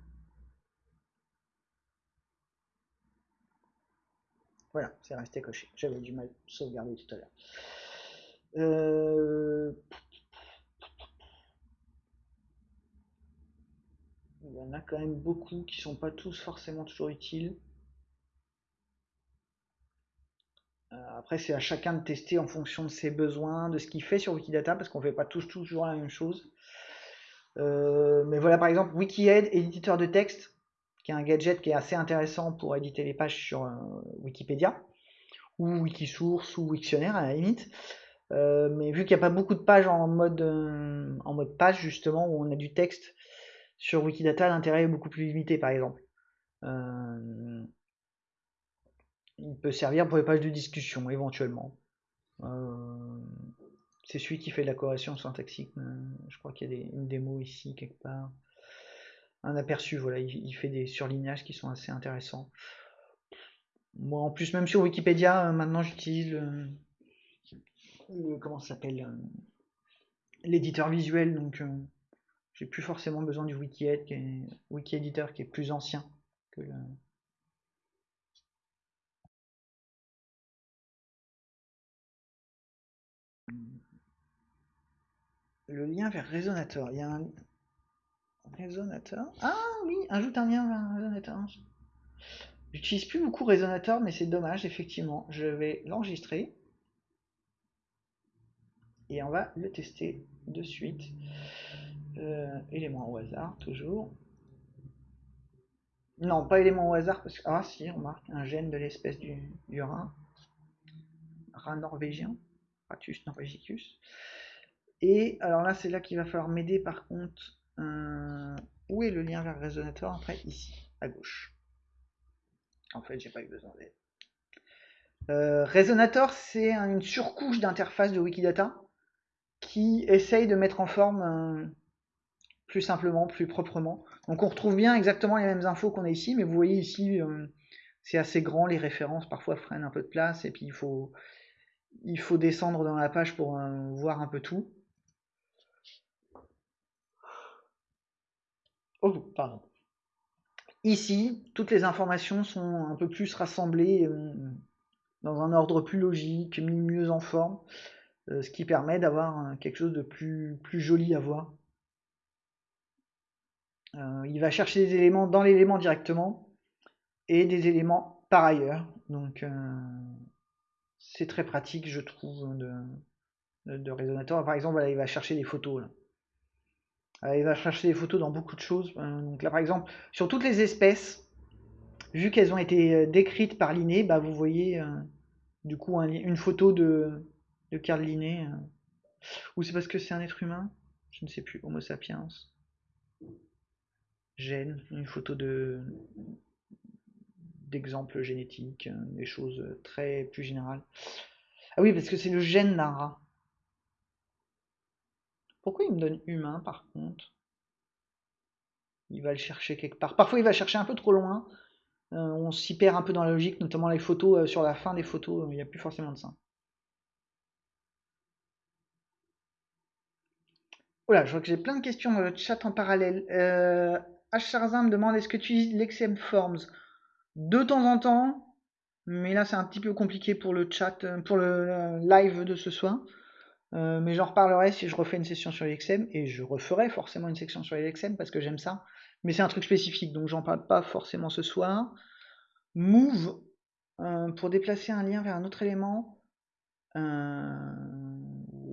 Voilà, c'est resté coché. J'avais du mal sauvegarder tout à l'heure. Euh, il y en a quand même beaucoup qui sont pas tous forcément toujours utiles. Euh, après, c'est à chacun de tester en fonction de ses besoins, de ce qu'il fait sur Wikidata, parce qu'on ne fait pas tous toujours la même chose. Euh, mais voilà, par exemple, Wikied, éditeur de texte, qui est un gadget qui est assez intéressant pour éditer les pages sur euh, Wikipédia, ou Wikisource, ou Wiktionnaire à la limite. Mais vu qu'il n'y a pas beaucoup de pages en mode, en mode page, justement, où on a du texte sur Wikidata, l'intérêt est beaucoup plus limité, par exemple. il peut servir pour les pages de discussion, éventuellement. c'est celui qui fait de la correction syntaxique. je crois qu'il y a une démo ici, quelque part un aperçu. Voilà, il, fait des surlignages qui sont assez intéressants. Moi, en plus, même sur Wikipédia, euh, maintenant j'utilise le, comment ça s'appelle euh, l'éditeur visuel, donc euh, j'ai plus forcément besoin du wiki, qui est, wiki editor qui est plus ancien que le, lien vers Resonator. Il y a un, Résonateur. Ah oui, ajoute un lien vers résonateur. J'utilise plus beaucoup résonateur, mais c'est dommage, effectivement. Je vais l'enregistrer. Et on va le tester de suite. Euh, élément au hasard, toujours. Non, pas élément au hasard, parce que... Ah si, on marque un gène de l'espèce du, du rat. Norvégien. Ratus norvegicus. Et alors là, c'est là qu'il va falloir m'aider par contre. Euh, où est le lien vers le Après, ici, à gauche? En fait, j'ai pas eu besoin d'aide. Euh, Resonator, c'est une surcouche d'interface de Wikidata qui essaye de mettre en forme plus simplement, plus proprement. Donc on retrouve bien exactement les mêmes infos qu'on a ici, mais vous voyez ici, euh, c'est assez grand, les références parfois freinent un peu de place, et puis il faut, il faut descendre dans la page pour voir un peu tout. Oh, pardon. Ici, toutes les informations sont un peu plus rassemblées euh, dans un ordre plus logique, mis mieux en forme, euh, ce qui permet d'avoir quelque chose de plus, plus joli à voir. Euh, il va chercher des éléments dans l'élément directement et des éléments par ailleurs. Donc c'est très pratique, je trouve, de, de. Par exemple, il va chercher des photos. Euh, il va chercher des photos dans beaucoup de choses. Euh, donc là, par exemple, sur toutes les espèces, vu qu'elles ont été euh, décrites par Linné, bah, vous voyez du coup une photo de, de Carl Linné. ou c'est parce que c'est un être humain? Je ne sais plus. Homo sapiens. Gène, une photo de d'exemples génétiques, des choses très plus générales. Ah oui, parce que c'est le gène d'un rat. Pourquoi il me donne humain par contre? Il va le chercher quelque part. Parfois il va chercher un peu trop loin. Euh, on s'y perd un peu dans la logique, notamment les photos. Euh, sur la fin des photos, il n'y a plus forcément de ça. Voilà, je vois que j'ai plein de questions dans le chat en parallèle. Euh, H. me demande est-ce que tu utilises l'XM Forms? De temps en temps, mais là c'est un petit peu compliqué pour le chat, euh, pour le live de ce soir. Euh, mais j'en reparlerai si je refais une session sur l'XM, et je referai forcément une section sur l'XM parce que j'aime ça. Mais c'est un truc spécifique, donc j'en parle pas forcément ce soir. Move, euh, pour déplacer un lien vers un autre élément. Euh,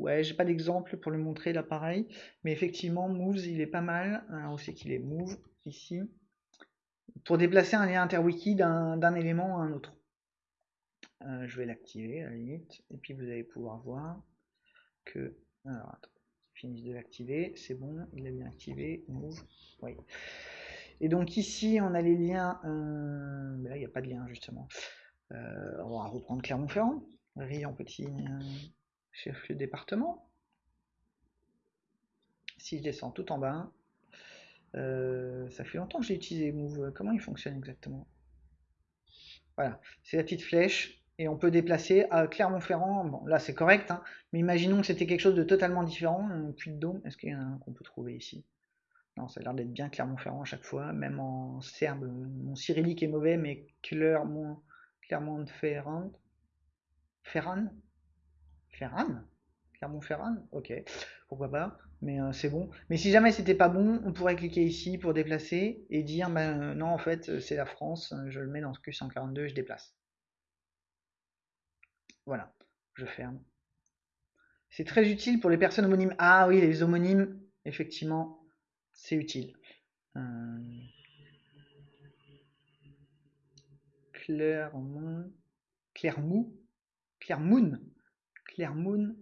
ouais, j'ai pas d'exemple pour le montrer là pareil, mais effectivement, Moves il est pas mal. Alors, où c'est qu'il est Move Ici. Pour déplacer un lien interwiki d'un élément à un autre. je vais l'activer à la limite, et puis vous allez pouvoir voir que... Alors, attends, finisse de l'activer, c'est bon, il est bien activé, move, oui. Et donc ici, on a les liens, euh, là, il n'y a pas de lien, justement. Euh, on va reprendre Clermont-Ferrand, en petit euh, chef-lieu département. Si je descends tout en bas, ça fait longtemps que j'ai utilisé Move. Comment il fonctionne exactement? Voilà, c'est la petite flèche et on peut déplacer à Clermont-Ferrand. Bon, là c'est correct, hein, mais imaginons que c'était quelque chose de totalement différent. Puits de Dôme, est-ce qu'il y a un qu'on peut trouver ici? Non, ça a l'air d'être bien Clermont-Ferrand à chaque fois, même en serbe. Mon cyrillique est mauvais, mais Clermont, Clermont-Ferrand. Ferran Ferran Clermont-Ferrand Ok, pourquoi pas, mais euh, c'est bon. Mais si jamais c'était pas bon, on pourrait cliquer ici pour déplacer et dire ben, non, en fait, c'est la France, je le mets dans ce Q142 je déplace. Voilà, je ferme. C'est très utile pour les personnes homonymes. Ah oui, les homonymes, effectivement, c'est utile. Euh... Clermont, Clermont, Clermont, Clermont,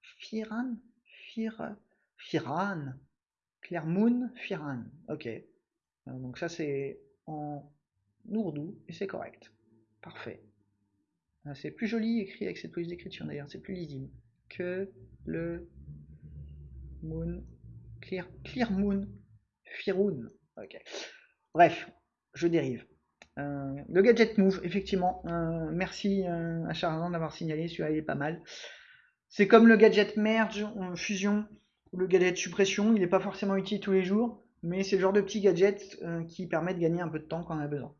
Firan, Fir, Firan, Clermont, Firan. Ok. Euh, donc ça c'est en ourdou et c'est correct. Parfait. Ah, c'est plus joli écrit avec cette police d'écriture d'ailleurs, c'est plus lisible. Que le Moon. Clear, clear Moon. Firoun. Ok. Bref, je dérive. Euh, le gadget move, effectivement. Euh, merci euh, à Charzan d'avoir signalé, celui-là il est pas mal. C'est comme le gadget merge, fusion, ou le gadget suppression, il n'est pas forcément utile tous les jours, mais c'est le genre de petit gadget qui permet de gagner un peu de temps quand on a besoin.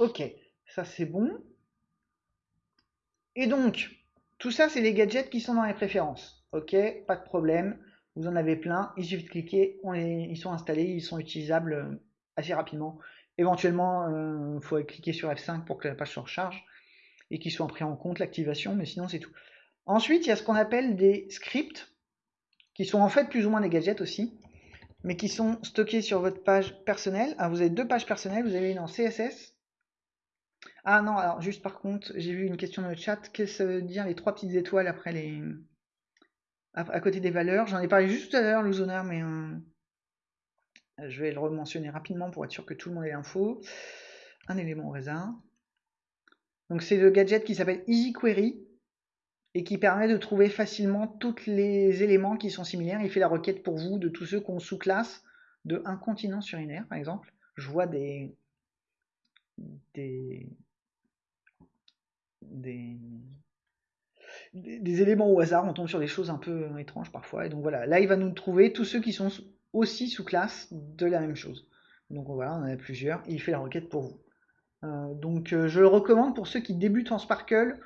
ok. Ça, c'est bon. Et donc, tout ça, c'est les gadgets qui sont dans les préférences. Ok, pas de problème. Vous en avez plein, il suffit de cliquer, ils sont installés, ils sont utilisables assez rapidement. Éventuellement, il euh, faut cliquer sur F5 pour que la page se recharge et qu'ils soient pris en compte l'activation, mais sinon c'est tout. Ensuite, il y a ce qu'on appelle des scripts, qui sont en fait plus ou moins des gadgets aussi, mais qui sont stockés sur votre page personnelle. Ah, vous avez deux pages personnelles, vous avez une en CSS. Ah non, alors juste par contre, j'ai vu une question dans le chat, qu'est-ce que ça veut dire les trois petites étoiles après les... à, côté des valeurs? J'en ai parlé juste tout à l'heure, zoner, mais euh, je vais le rementionner rapidement pour être sûr que tout le monde ait l'info. Un élément au raisin. Donc c'est le gadget qui s'appelle Easy Query et qui permet de trouver facilement tous les éléments qui sont similaires. Il fait la requête pour vous de tous ceux qu'on sous-classe de un continent sur une par exemple. Je vois des, des, des, des, éléments au hasard, on tombe sur des choses un peu étranges parfois. Et donc voilà, là il va nous trouver tous ceux qui sont aussi sous-classe de la même chose. Donc voilà, on en a plusieurs, il fait la requête pour vous. Euh, donc euh, je le recommande pour ceux qui débutent en Sparkle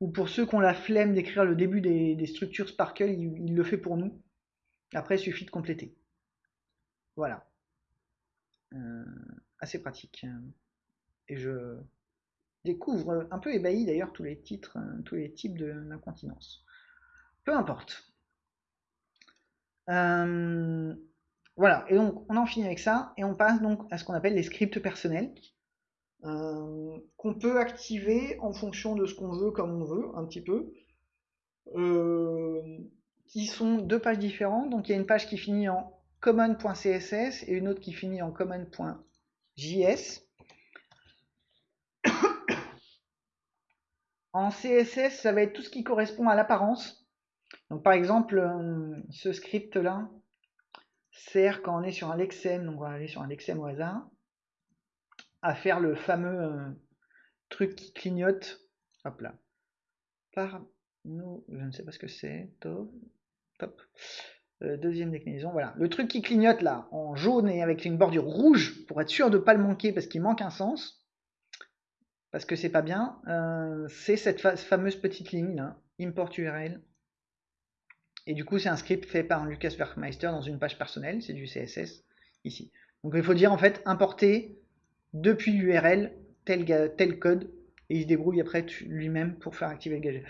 ou pour ceux qui ont la flemme d'écrire le début des, structures Sparkle, il, le fait pour nous. Après, il suffit de compléter. Voilà. Euh, assez pratique. Et je découvre un peu ébahi d'ailleurs tous les titres, tous les types d'incontinence. Peu importe. Voilà, et donc on en finit avec ça, et on passe donc à ce qu'on appelle les scripts personnels. Euh, qu'on peut activer en fonction de ce qu'on veut, comme on veut, un petit peu, euh, qui sont deux pages différentes. Donc il y a une page qui finit en common.css et une autre qui finit en common.js. (coughs) en CSS, ça va être tout ce qui correspond à l'apparence. Donc par exemple, euh, ce script là sert quand on est sur un lexem, donc on va aller sur un lexem au hasard à faire le fameux euh, truc qui clignote. Hop là. Par nous, je ne sais pas ce que c'est. Top. Top. Euh, deuxième déclinaison, voilà. Le truc qui clignote là, en jaune et avec une bordure rouge, pour être sûr de ne pas le manquer parce qu'il manque un sens, parce que c'est pas bien, euh, c'est cette fameuse petite ligne là, import URL. Et du coup, c'est un script fait par Lucas Werkmeister dans une page personnelle, c'est du CSS ici. Donc il faut dire en fait importer depuis l'URL tel, tel code et il se débrouille après lui-même pour faire activer le gadget.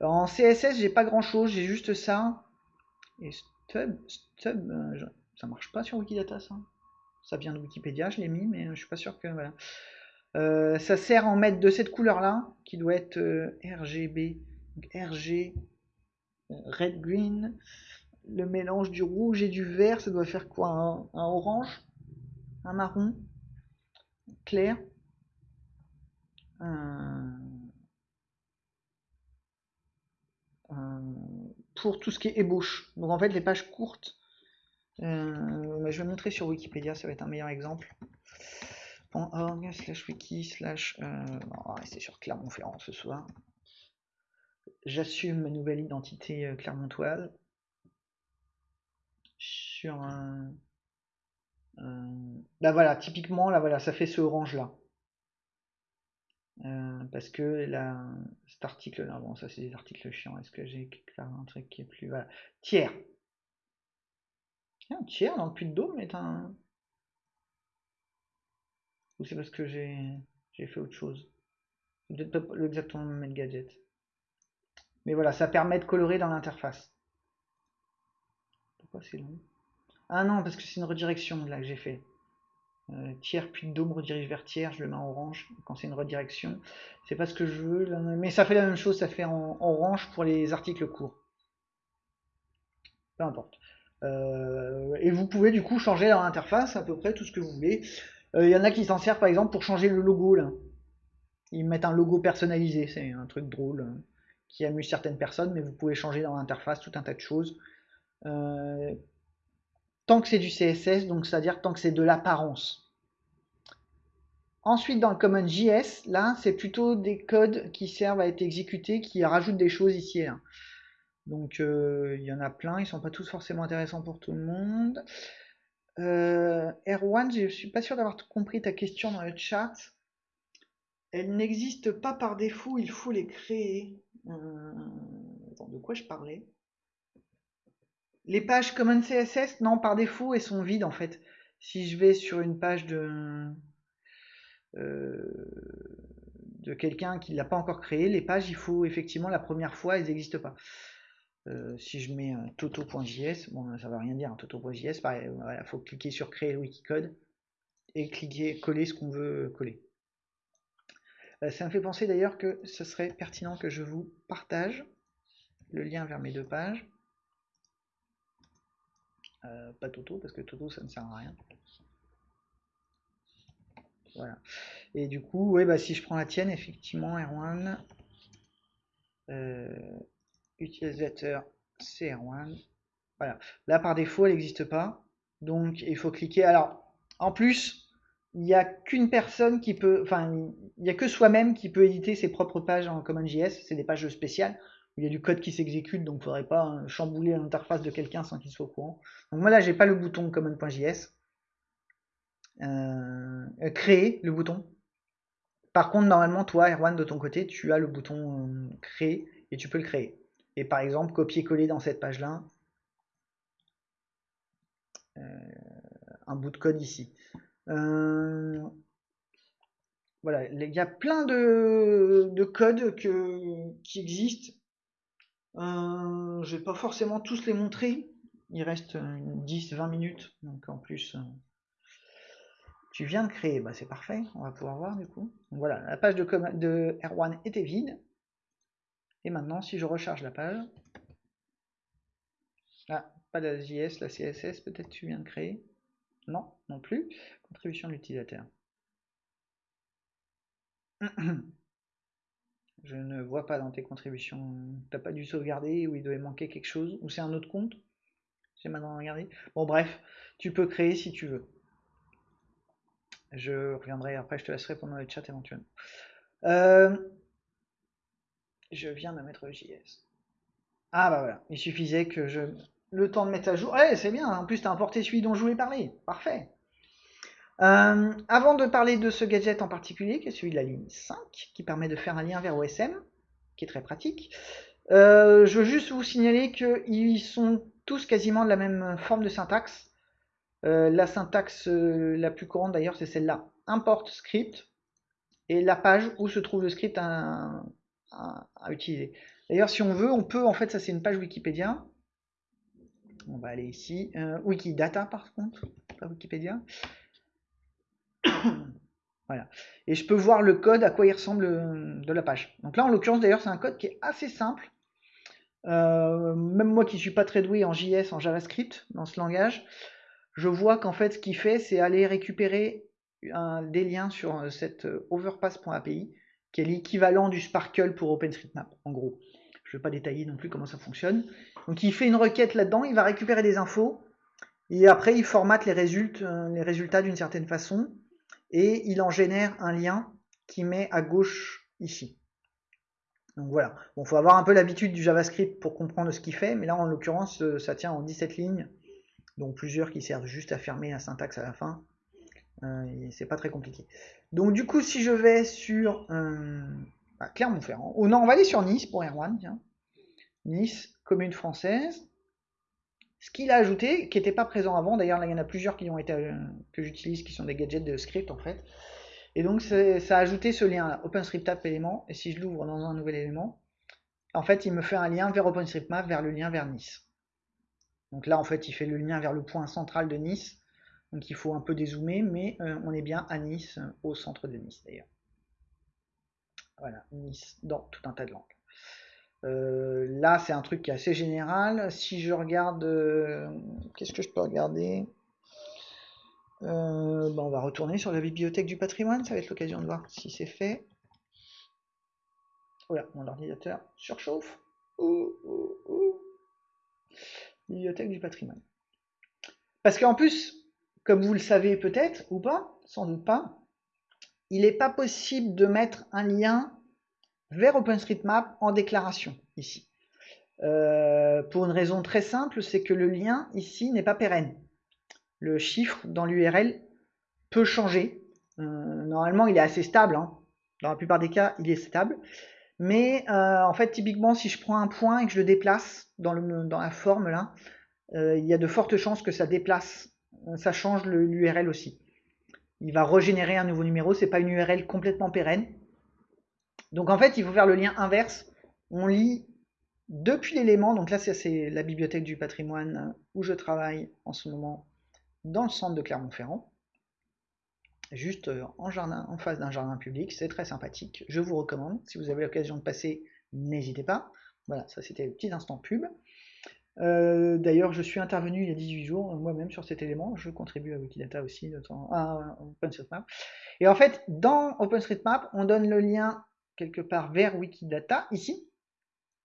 en CSS, j'ai pas grand chose, j'ai juste ça. Et stub, stub, euh, ça marche pas sur Wikidata ça. Ça vient de Wikipédia, je l'ai mis, mais je suis pas sûr que voilà. Euh, ça sert à en mettre de cette couleur là, qui doit être euh, RGB, RG, red green. Le mélange du rouge et du vert, ça doit faire quoi un orange, un marron clair. Euh, euh, pour tout ce qui est ébauche. Donc en fait les pages courtes, euh, je vais montrer sur Wikipédia, ça va être un meilleur exemple. .org slash wiki slash... va rester sur Clermont-Ferrand ce soir. J'assume ma nouvelle identité clermontoise. Sur un... Euh, là voilà, typiquement, là voilà, ça fait ce orange là. Euh, parce que là, cet article là, bon ça c'est des articles chiants, est-ce que j'ai un truc qui est plus... Voilà. Tiers. Un tiers dans le puits de Dôme est un... Ou c'est parce que j'ai fait autre chose? Peut-être le même gadget. Mais voilà, ça permet de colorer dans l'interface. Pourquoi c'est long? Ah non, parce que c'est une redirection là que j'ai fait. Euh, tiers puis dôme redirige vers tiers, je le mets en orange quand c'est une redirection. C'est pas ce que je veux, mais ça fait la même chose, ça fait en orange pour les articles courts. Peu importe. Euh, et vous pouvez du coup changer dans l'interface à peu près tout ce que vous voulez. Euh, il y en a qui s'en servent par exemple pour changer le logo là. Ils mettent un logo personnalisé, c'est un truc drôle qui amuse certaines personnes, mais vous pouvez changer dans l'interface tout un tas de choses tant que c'est du CSS, donc c'est-à-dire tant que c'est de l'apparence. Ensuite, dans le Common JS, là, c'est plutôt des codes qui servent à être exécutés, qui rajoutent des choses ici et là. Donc, euh, il y en a plein, ils sont pas tous forcément intéressants pour tout le monde. Euh, Erwan, je suis pas sûr d'avoir compris ta question dans le chat. Elle n'existe pas par défaut, il faut les créer. Euh, de quoi je parlais? Les pages Common CSS, non, par défaut, elles sont vides en fait. Si je vais sur une page de, euh, quelqu'un qui l'a pas encore créé, les pages, il faut effectivement la première fois, elles n'existent pas. Euh, si je mets toto.js, bon, ça ne va rien dire, un toto.js, pareil, il faut cliquer sur créer le wikicode et cliquer, coller ce qu'on veut coller. Euh, ça me fait penser d'ailleurs que ce serait pertinent que je vous partage le lien vers mes deux pages. Euh, pas Toto, parce que Toto ça ne sert à rien. Voilà. Et du coup, ouais, bah, si je prends la tienne, effectivement, R1, euh, utilisateur CR1. Voilà. Là, par défaut, elle n'existe pas. Donc, il faut cliquer. Alors, en plus, il n'y a qu'une personne qui peut, enfin, il n'y a que soi-même qui peut éditer ses propres pages en CommonJS. C'est des pages spéciales où il y a du code qui s'exécute, donc il ne faudrait pas hein, chambouler l'interface de quelqu'un sans qu'il soit au courant. Donc moi là, j'ai pas le bouton common.js. Euh, créer le bouton. Par contre, normalement, toi, Erwan, de ton côté, tu as le bouton euh, créer et tu peux le créer. Et par exemple, copier-coller dans cette page-là euh, un bout de code ici. Euh, voilà, il y a plein de, de codes qui existent. Euh, je vais pas forcément tous les montrer. Il reste 10-20 minutes. Donc en plus, tu viens de créer. Bah, c'est parfait. On va pouvoir voir du coup. voilà, la page de, de R1 était vide. Et maintenant, si je recharge la page, ah, pas la JS, la CSS, peut-être tu viens de créer. Non, non plus. Contribution de l'utilisateur. (clears throat) Je ne vois pas dans tes contributions. T'as pas dû sauvegarder ou il devait manquer quelque chose ou c'est un autre compte? J'ai maintenant regardé. Bon bref, tu peux créer si tu veux. Je reviendrai après, je te laisserai pendant le chat éventuellement. Euh, je viens de mettre le JS. Ah bah voilà, il suffisait que je... Le temps de mettre à jour. Ouais, c'est bien, en plus tu as importé celui dont je voulais parler. Parfait. Euh, avant de parler de ce gadget en particulier, qui est celui de la ligne 5, qui permet de faire un lien vers OSM, qui est très pratique, euh, je veux juste vous signaler qu'ils sont tous quasiment de la même forme de syntaxe. Euh, la syntaxe la plus courante d'ailleurs, c'est celle-là. Import script et la page où se trouve le script à, à, utiliser. D'ailleurs, si on veut, on peut, en fait, ça c'est une page Wikipédia. On va aller ici. Wikidata, par contre, pas Wikipédia. (coughs) voilà. Et je peux voir le code, à quoi il ressemble euh, de la page. Donc là, en l'occurrence, d'ailleurs, c'est un code qui est assez simple. Euh, même moi qui suis pas très doué en JS, en JavaScript, dans ce langage, je vois qu'en fait, ce qu'il fait, c'est aller récupérer un, des liens sur cette overpass.api qui est l'équivalent du Sparkle pour OpenStreetMap, en gros. Je ne vais pas détailler non plus comment ça fonctionne. Donc il fait une requête là-dedans, il va récupérer des infos, et après il formate les résultats, euh, les résultats d'une certaine façon, et il en génère un lien qui met à gauche ici. Donc voilà, il faut avoir un peu l'habitude du JavaScript pour comprendre ce qu'il fait, mais là en l'occurrence euh, ça tient en 17 lignes, donc plusieurs qui servent juste à fermer la syntaxe à la fin. Euh, c'est pas très compliqué. Donc du coup, si je vais sur euh, bah, Clermont-Ferrand, ou non, on va aller sur Nice pour Erwan, Nice, commune française. Ce qu'il a ajouté, qui n'était pas présent avant, d'ailleurs il y en a plusieurs qui ont été euh, que j'utilise, qui sont des gadgets de script en fait. Et donc ça a ajouté ce lien là, OpenStreetMap élément, et si je l'ouvre dans un nouvel élément, en fait il me fait un lien vers OpenStreetMap, vers le lien vers Nice. Donc là en fait il fait le lien vers le point central de Nice, donc il faut un peu dézoomer, mais euh, on est bien à Nice, au centre de Nice d'ailleurs. Voilà, Nice dans tout un tas de langues. Euh, là, c'est un truc qui est assez général. Si je regarde, euh, qu'est-ce que je peux regarder? On va retourner sur la bibliothèque du patrimoine, ça va être l'occasion de voir si c'est fait. Voilà, mon ordinateur surchauffe. Bibliothèque du patrimoine. Parce qu'en plus, comme vous le savez peut-être, ou pas, sans doute pas, il n'est pas possible de mettre un lien vers OpenStreetMap en déclaration ici. Euh, pour une raison très simple, c'est que le lien ici n'est pas pérenne. Le chiffre dans l'URL peut changer. Euh, normalement, il est assez stable. Hein. Dans la plupart des cas, il est stable. Mais euh, en fait, typiquement, si je prends un point et que je le déplace dans, la forme là, il y a de fortes chances que ça déplace, ça change l'URL aussi. Il va régénérer un nouveau numéro, c'est pas une URL complètement pérenne. Donc en fait, il faut faire le lien inverse. On lit depuis l'élément, donc là c'est la bibliothèque du patrimoine où je travaille en ce moment dans le centre de Clermont-Ferrand, juste euh, en, jardin, en face d'un jardin public, c'est très sympathique, je vous recommande, si vous avez l'occasion de passer, n'hésitez pas. Voilà, ça c'était le petit instant pub. Euh, d'ailleurs, je suis intervenu il y a 18 jours, moi-même, sur cet élément. Je contribue à Wikidata aussi, temps, à OpenStreetMap. Et en fait, dans OpenStreetMap, on donne le lien quelque part vers Wikidata, ici.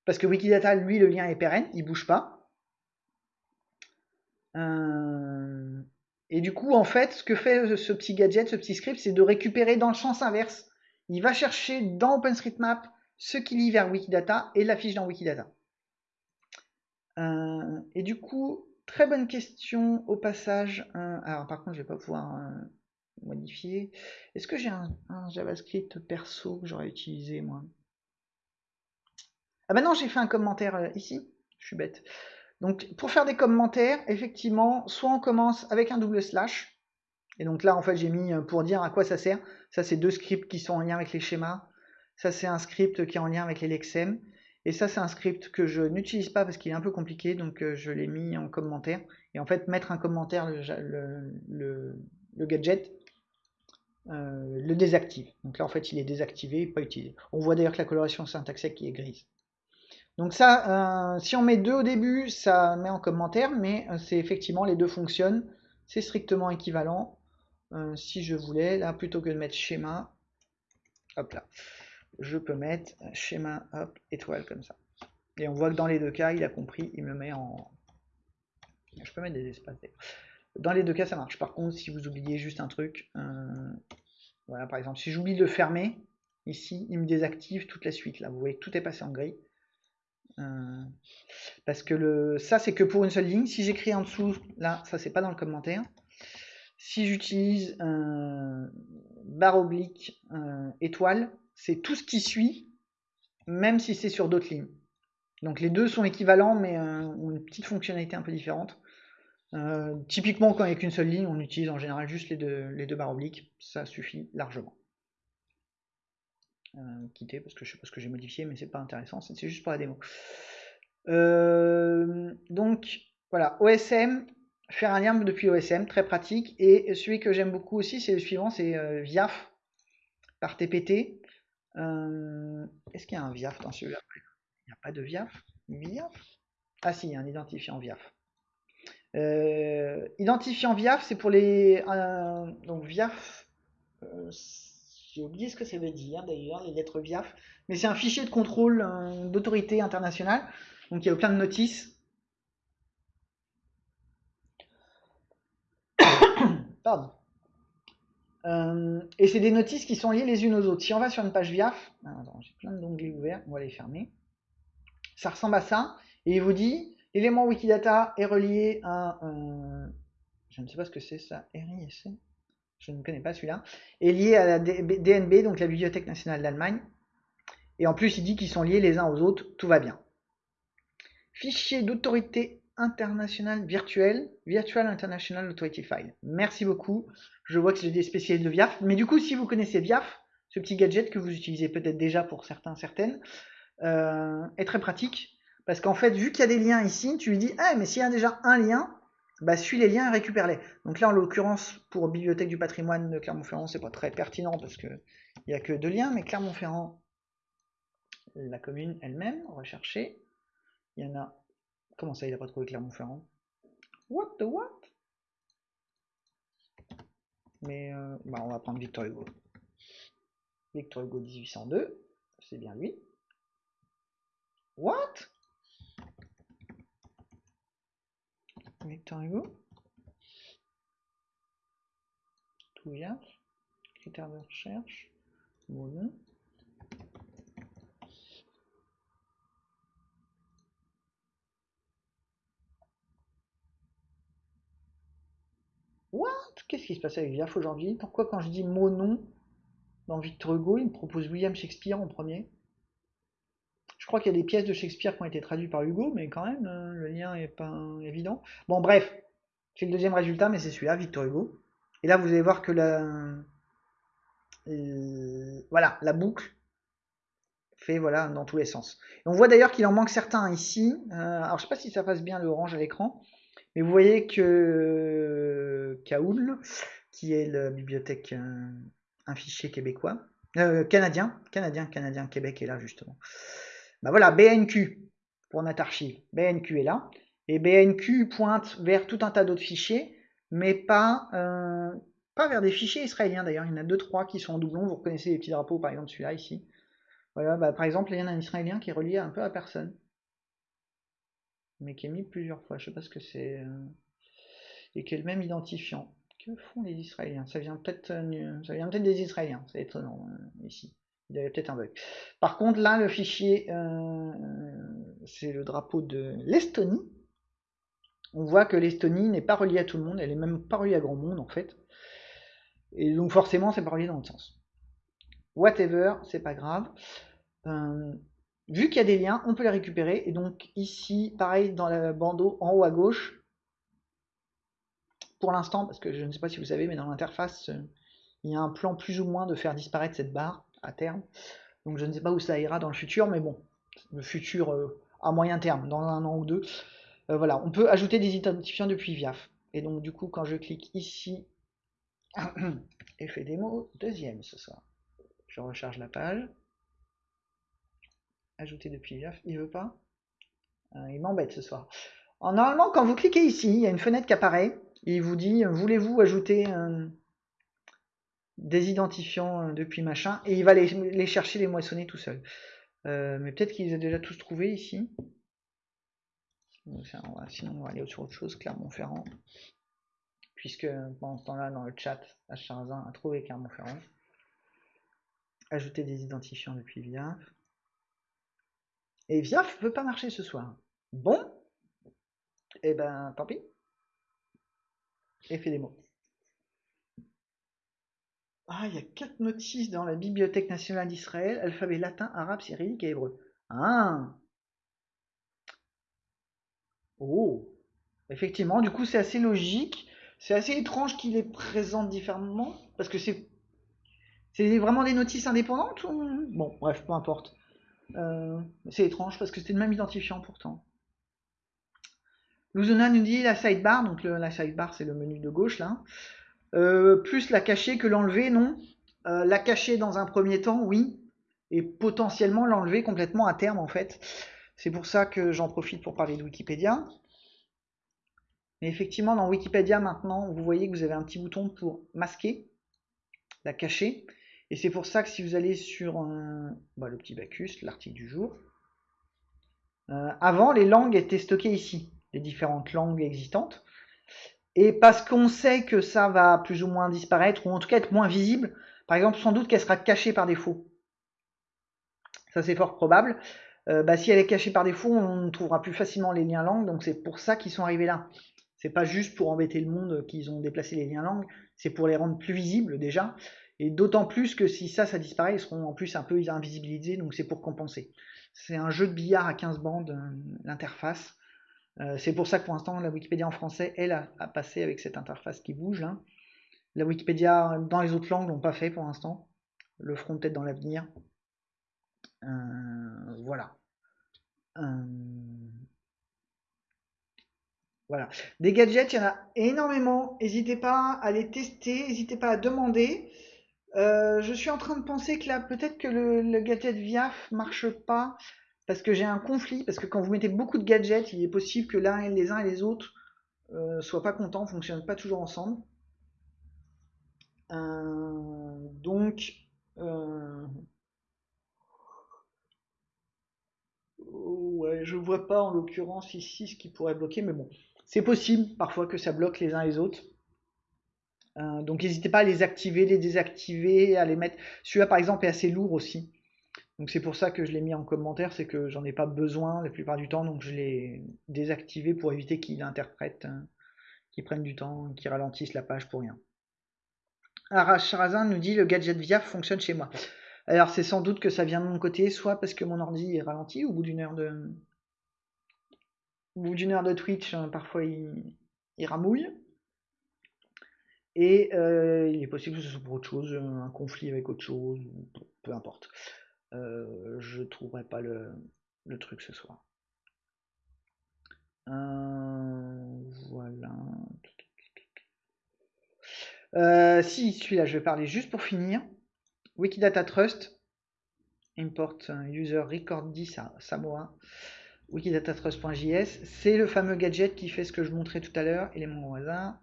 Parce que Wikidata, lui, le lien est pérenne, il bouge pas. Euh, et du coup, en fait, ce que fait ce petit gadget, ce petit script, c'est de récupérer dans le sens inverse. Il va chercher dans OpenStreetMap ce qui lit vers Wikidata et l'affiche dans Wikidata. Euh, et du coup, très bonne question au passage. Euh, alors, par contre, je vais pas pouvoir modifier. Est-ce que j'ai un, JavaScript perso que j'aurais utilisé moi? Ah bah non, j'ai fait un commentaire euh, ici. Je suis bête. Donc pour faire des commentaires, effectivement, soit on commence avec un double slash. Et donc là, en fait, j'ai mis euh, pour dire à quoi ça sert. Ça, c'est deux scripts qui sont en lien avec les schémas. Ça, c'est un script qui est en lien avec les lexem. Et ça, c'est un script que je n'utilise pas parce qu'il est un peu compliqué, donc euh, je l'ai mis en commentaire. Et en fait, mettre un commentaire, le gadget, euh, le désactive. Donc là, en fait, il est désactivé, pas utilisé. On voit d'ailleurs que la coloration syntaxique qui est grise. Donc ça, euh, si on met deux au début, ça met en commentaire, mais euh, c'est effectivement, les deux fonctionnent. C'est strictement équivalent. si je voulais, là, plutôt que de mettre schéma, hop là, je peux mettre schéma, hop, étoile comme ça. Et on voit que dans les deux cas, il a compris, il me met en... Je peux mettre des espaces dans les deux cas, ça marche. Par contre, si vous oubliez juste un truc, euh, voilà, par exemple, si j'oublie de fermer, ici, il me désactive toute la suite. Là, vous voyez, tout est passé en gris. Euh, parce que le, ça, c'est que pour une seule ligne. Si j'écris en dessous, là, ça, c'est pas dans le commentaire. Si j'utilise euh, barre oblique étoile, c'est tout ce qui suit, même si c'est sur d'autres lignes. Donc les deux sont équivalents, mais ont une petite fonctionnalité un peu différente. Euh, typiquement, quand il n'y a qu'une seule ligne, on utilise en général juste les deux, les deux barres obliques. Ça suffit largement. Euh, quitter parce que je sais pas ce que j'ai modifié, mais c'est pas intéressant. C'est juste pour la démo. Euh, donc voilà, OSM, faire un lien depuis OSM, très pratique. Et celui que j'aime beaucoup aussi, c'est le suivant, c'est VIAF par TPT. Est-ce qu'il y a un VIAF dans celui-là? Il n'y a pas de VIAF? VIAF? Ah si, il y a un identifiant VIAF. Euh, identifiant VIAF, c'est pour les. Euh, donc VIAF, euh, j'ai oublié ce que ça veut dire d'ailleurs, les lettres VIAF, mais c'est un fichier de contrôle d'autorité internationale. Donc il y a plein de notices. (coughs) Pardon. et c'est des notices qui sont liées les unes aux autres. Si on va sur une page VIAF, ah, j'ai plein d'onglets ouverts, on va les fermer. Ça ressemble à ça, et il vous dit L'élément Wikidata est relié à... je ne sais pas ce que c'est ça, RISC Je ne connais pas celui-là. Est lié à la DNB, donc la Bibliothèque nationale d'Allemagne. Et en plus, il dit qu'ils sont liés les uns aux autres, tout va bien. Fichier d'autorité internationale virtuelle, Virtual International Authority File. Merci beaucoup. Je vois que j'ai des spécialistes de VIAF. Mais du coup, si vous connaissez VIAF, ce petit gadget que vous utilisez peut-être déjà pour certains, certaines, euh, est très pratique parce qu'en fait, vu qu'il y a des liens ici, tu lui dis, ah, mais s'il y a déjà un lien, bah, suis les liens et récupère-les. Donc là, en l'occurrence, pour Bibliothèque du patrimoine de Clermont-Ferrand, c'est pas très pertinent parce qu'il n'y a que deux liens, mais Clermont-Ferrand, la commune elle-même, rechercher. Il y en a. Comment ça, il n'a pas trouvé Clermont-Ferrand? What the what? Mais euh, bah, on va prendre Victor Hugo. Victor Hugo 1802, c'est bien lui. What? Victor Hugo. Tout vient. Critères de recherche. Bon. What? Qu'est-ce qui se passe avec VIAF aujourd'hui? Pourquoi quand je dis mon nom dans Victor Hugo, il me propose William Shakespeare en premier? Crois qu'il y a des pièces de Shakespeare qui ont été traduites par Hugo, mais quand même, euh, le lien est pas évident. Bon, bref, c'est le deuxième résultat, mais c'est celui-là, Victor Hugo. Et là, vous allez voir que la, euh, voilà, la boucle fait voilà dans tous les sens. on voit d'ailleurs qu'il en manque certains ici. Euh, alors, je sais pas si ça passe bien l'orange à l'écran, mais vous voyez que Kaoul, qui est la bibliothèque, un fichier québécois, canadien, canadien, canadien, Québec est là justement. Bah voilà, BNQ pour notre archive. BNQ est là. Et BNQ pointe vers tout un tas d'autres fichiers, mais pas, euh, pas vers des fichiers israéliens d'ailleurs. Il y en a deux, trois qui sont en doublon. Vous reconnaissez les petits drapeaux, par exemple celui-là ici. Voilà, bah, par exemple, il y en a un israélien qui est relié un peu à personne. Mais qui est mis plusieurs fois. Je sais pas ce que c'est. Euh, et qui est le même identifiant. Que font les Israéliens? Ça vient peut-être euh, ça vient peut-être des Israéliens. C'est étonnant ici. Il y avait peut-être un bug. Par contre, là, le fichier, euh, c'est le drapeau de l'Estonie. On voit que l'Estonie n'est pas reliée à tout le monde, elle est même pas reliée à grand monde en fait. Et donc forcément, c'est pas relié dans le sens. Whatever, c'est pas grave. Euh, vu qu'il y a des liens, on peut les récupérer. Et donc ici, pareil, dans la bandeau en haut à gauche, pour l'instant, parce que je ne sais pas si vous savez, mais dans l'interface, euh, il y a un plan plus ou moins de faire disparaître cette barre à terme. Donc je ne sais pas où ça ira dans le futur, mais bon, le futur euh, à moyen terme, dans un an ou deux. Euh, voilà, on peut ajouter des identifiants depuis VIAF. Et donc du coup, quand je clique ici, (coughs) effet démo, deuxième ce soir. Je recharge la page. Ajouter depuis VIAF, il veut pas? Euh, il m'embête ce soir. normalement, quand vous cliquez ici, il y a une fenêtre qui apparaît. il vous dit, voulez-vous ajouter un des identifiants euh, depuis machin, et il va les, chercher, les moissonner tout seul. Euh, mais peut-être qu'ils ont déjà tous trouvé ici. Sinon, on va aller sur autre chose, Clermont-Ferrand. Puisque pendant ce temps-là, dans le chat, H1 a trouvé Clermont-Ferrand. Ajouter des identifiants depuis VIAF. Et VIAF ne veut pas marcher ce soir. Bon, et eh ben tant pis. Et fait des mots. Ah, il y a quatre notices dans la Bibliothèque nationale d'Israël, alphabet latin, arabe, cyrillique et hébreu. Ah Oh Effectivement, du coup, c'est assez logique. C'est assez étrange qu'il les présente différemment, parce que c'est c'est vraiment des notices indépendantes Bon, bref, peu importe. Euh, c'est étrange parce que c'était le même identifiant pourtant. Luzona nous dit la sidebar, donc la sidebar c'est le menu de gauche là. Euh, plus la cacher que l'enlever, non. Euh, la cacher dans un premier temps, oui. Et potentiellement l'enlever complètement à terme, en fait. C'est pour ça que j'en profite pour parler de Wikipédia. Mais effectivement, dans Wikipédia, maintenant, vous voyez que vous avez un petit bouton pour masquer, la cacher. Et c'est pour ça que si vous allez sur bah, le petit Bacchus, l'article du jour, euh, avant, les langues étaient stockées ici, les différentes langues existantes. Et parce qu'on sait que ça va plus ou moins disparaître, ou en tout cas être moins visible, par exemple, sans doute qu'elle sera cachée par défaut. Ça, c'est fort probable. Euh, bah, si elle est cachée par défaut, on trouvera plus facilement les liens langues, donc c'est pour ça qu'ils sont arrivés là. C'est pas juste pour embêter le monde qu'ils ont déplacé les liens langues, c'est pour les rendre plus visibles déjà. Et d'autant plus que si ça, ça disparaît, ils seront en plus un peu invisibilisés, donc c'est pour compenser. C'est un jeu de billard à 15 bandes, euh, l'interface. Euh, c'est pour ça que pour l'instant, la Wikipédia en français, elle, a, passé avec cette interface qui bouge. Là. La Wikipédia dans les autres langues l'ont pas fait pour l'instant. Le feront peut-être dans l'avenir. Euh, voilà. Euh, voilà. Des gadgets, il y en a énormément. N'hésitez pas à les tester, n'hésitez pas à demander. je suis en train de penser que là, peut-être que le, le gadget VIAF marche pas parce que j'ai un conflit, parce que quand vous mettez beaucoup de gadgets, il est possible que l'un, les uns et les autres euh, soient pas contents, fonctionnent pas toujours ensemble. Euh, donc, euh, ouais, je vois pas en l'occurrence ici ce qui pourrait bloquer, mais bon, c'est possible parfois que ça bloque les uns et les autres. donc n'hésitez pas à les activer, les désactiver, à les mettre. Celui-là par exemple est assez lourd aussi. Donc c'est pour ça que je l'ai mis en commentaire, c'est que j'en ai pas besoin la plupart du temps, donc je l'ai désactivé pour éviter qu'il interprète, hein, qu'il prenne du temps, qu'il ralentisse la page pour rien. Arash Charazin nous dit le gadget VIA fonctionne chez moi. Alors c'est sans doute que ça vient de mon côté, soit parce que mon ordi est ralenti au bout d'une heure de, au bout d'une heure de Twitch, hein, parfois il, il ramouille. Et euh, il est possible que ce soit pour autre chose, un conflit avec autre chose, peu importe. Euh, je trouverai pas le, truc ce soir. Euh, voilà. Euh, si, celui-là, je vais parler juste pour finir. Wikidata Trust. Import user record 10 à Samoa. Wikidatatrust.js. C'est le fameux gadget qui fait ce que je montrais tout à l'heure. Élément au hasard.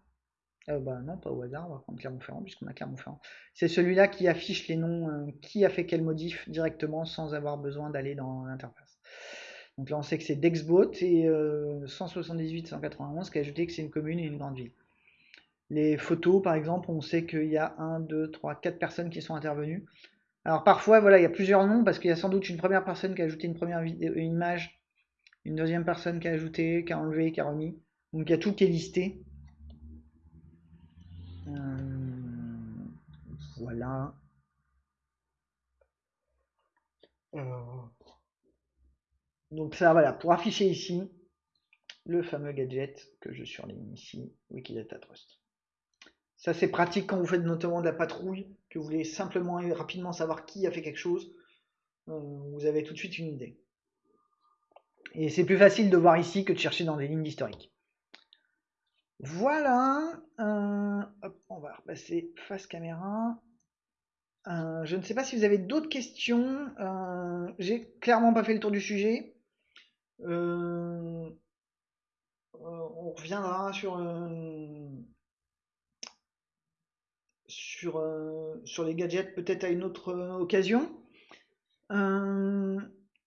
Euh, bah non, pas au hasard, on va prendre Clermont-Ferrand puisqu'on a Clermont-Ferrand. C'est celui-là qui affiche les noms, euh, qui a fait quel modif directement sans avoir besoin d'aller dans l'interface. Donc là, on sait que c'est Dexbot et 178-191 qui a ajouté que c'est une commune et une grande ville. Les photos, par exemple, on sait qu'il y a 1, 2, 3, 4 personnes qui sont intervenues. Alors parfois, voilà, il y a plusieurs noms parce qu'il y a sans doute une première personne qui a ajouté une première vidéo, une image, une deuxième personne qui a ajouté, qui a enlevé, qui a remis. Donc il y a tout qui est listé. Euh, voilà. Donc ça, voilà, pour afficher ici le fameux gadget que je surligne ici, Wikidata Trust. Ça c'est pratique quand vous faites notamment de la patrouille, que vous voulez simplement et rapidement savoir qui a fait quelque chose. Euh, vous avez tout de suite une idée. Et c'est plus facile de voir ici que de chercher dans des lignes d'historique. Voilà. Euh, on va repasser face caméra. Euh, je ne sais pas si vous avez d'autres questions. Euh, j'ai clairement pas fait le tour du sujet. on reviendra sur sur les gadgets peut-être à une autre occasion.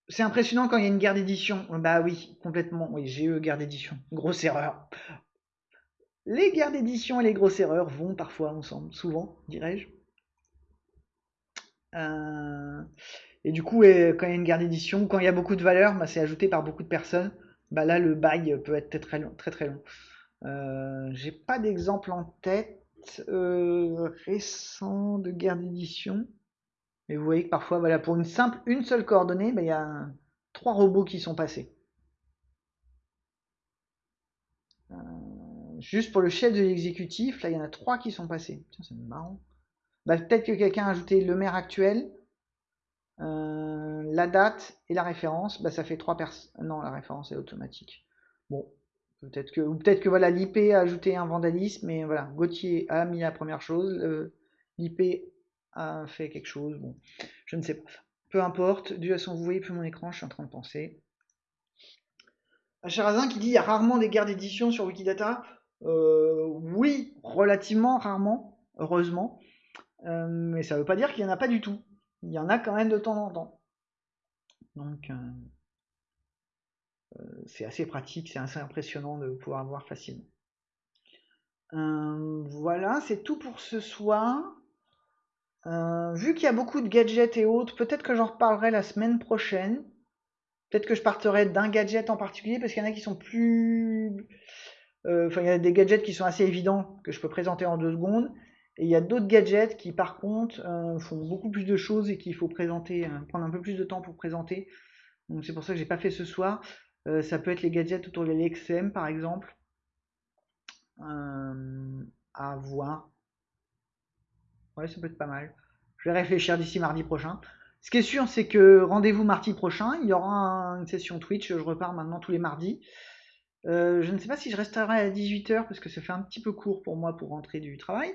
c'est impressionnant quand il y a une guerre d'édition. Bah oui, complètement. Oui, eu guerre d'édition. Grosse erreur. Les guerres d'édition et les grosses erreurs vont parfois ensemble, souvent, dirais-je. Euh, et du coup, quand il y a une guerre d'édition, quand il y a beaucoup de valeur, bah, c'est ajouté par beaucoup de personnes. Bah, là, le bail peut être très long. Très, long. Euh, J'ai pas d'exemple en tête euh, récent de guerre d'édition. Mais vous voyez que parfois, voilà, pour une simple, une seule coordonnée, bah, il y a trois robots qui sont passés. Juste pour le chef de l'exécutif, là, il y en a trois qui sont passés. c'est marrant. Bah, peut-être que quelqu'un a ajouté le maire actuel, euh, la date et la référence. Bah, ça fait trois personnes. Non, la référence est automatique. Bon, peut-être que, ou peut-être que voilà, l'IP a ajouté un vandalisme, mais voilà, Gauthier a mis la première chose, l'IP a fait quelque chose. Bon, je ne sais pas. Peu importe. Du façon, vous voyez plus mon écran, je suis en train de penser. Charazin qui dit il y a rarement des guerres d'édition sur Wikidata. Euh, oui, relativement rarement, heureusement. Euh, mais ça ne veut pas dire qu'il n'y en a pas du tout. Il y en a quand même de temps en temps. Donc, euh, c'est assez pratique, c'est assez impressionnant de pouvoir voir facilement. voilà, c'est tout pour ce soir. vu qu'il y a beaucoup de gadgets et autres, peut-être que j'en reparlerai la semaine prochaine. Peut-être que je partirai d'un gadget en particulier parce qu'il y en a qui sont plus enfin, il y a des gadgets qui sont assez évidents que je peux présenter en deux secondes. Et il y a d'autres gadgets qui, par contre, euh, font beaucoup plus de choses et qu'il faut présenter, euh, prendre un peu plus de temps pour présenter. Donc c'est pour ça que j'ai pas fait ce soir. ça peut être les gadgets autour de l'XM, par exemple. à voir. Ouais, ça peut être pas mal. Je vais réfléchir d'ici mardi prochain. Ce qui est sûr, c'est que rendez-vous mardi prochain. Il y aura une session Twitch. Je repars maintenant tous les mardis. Euh, je ne sais pas si je resterai à 18h parce que ça fait un petit peu court pour moi pour rentrer du travail.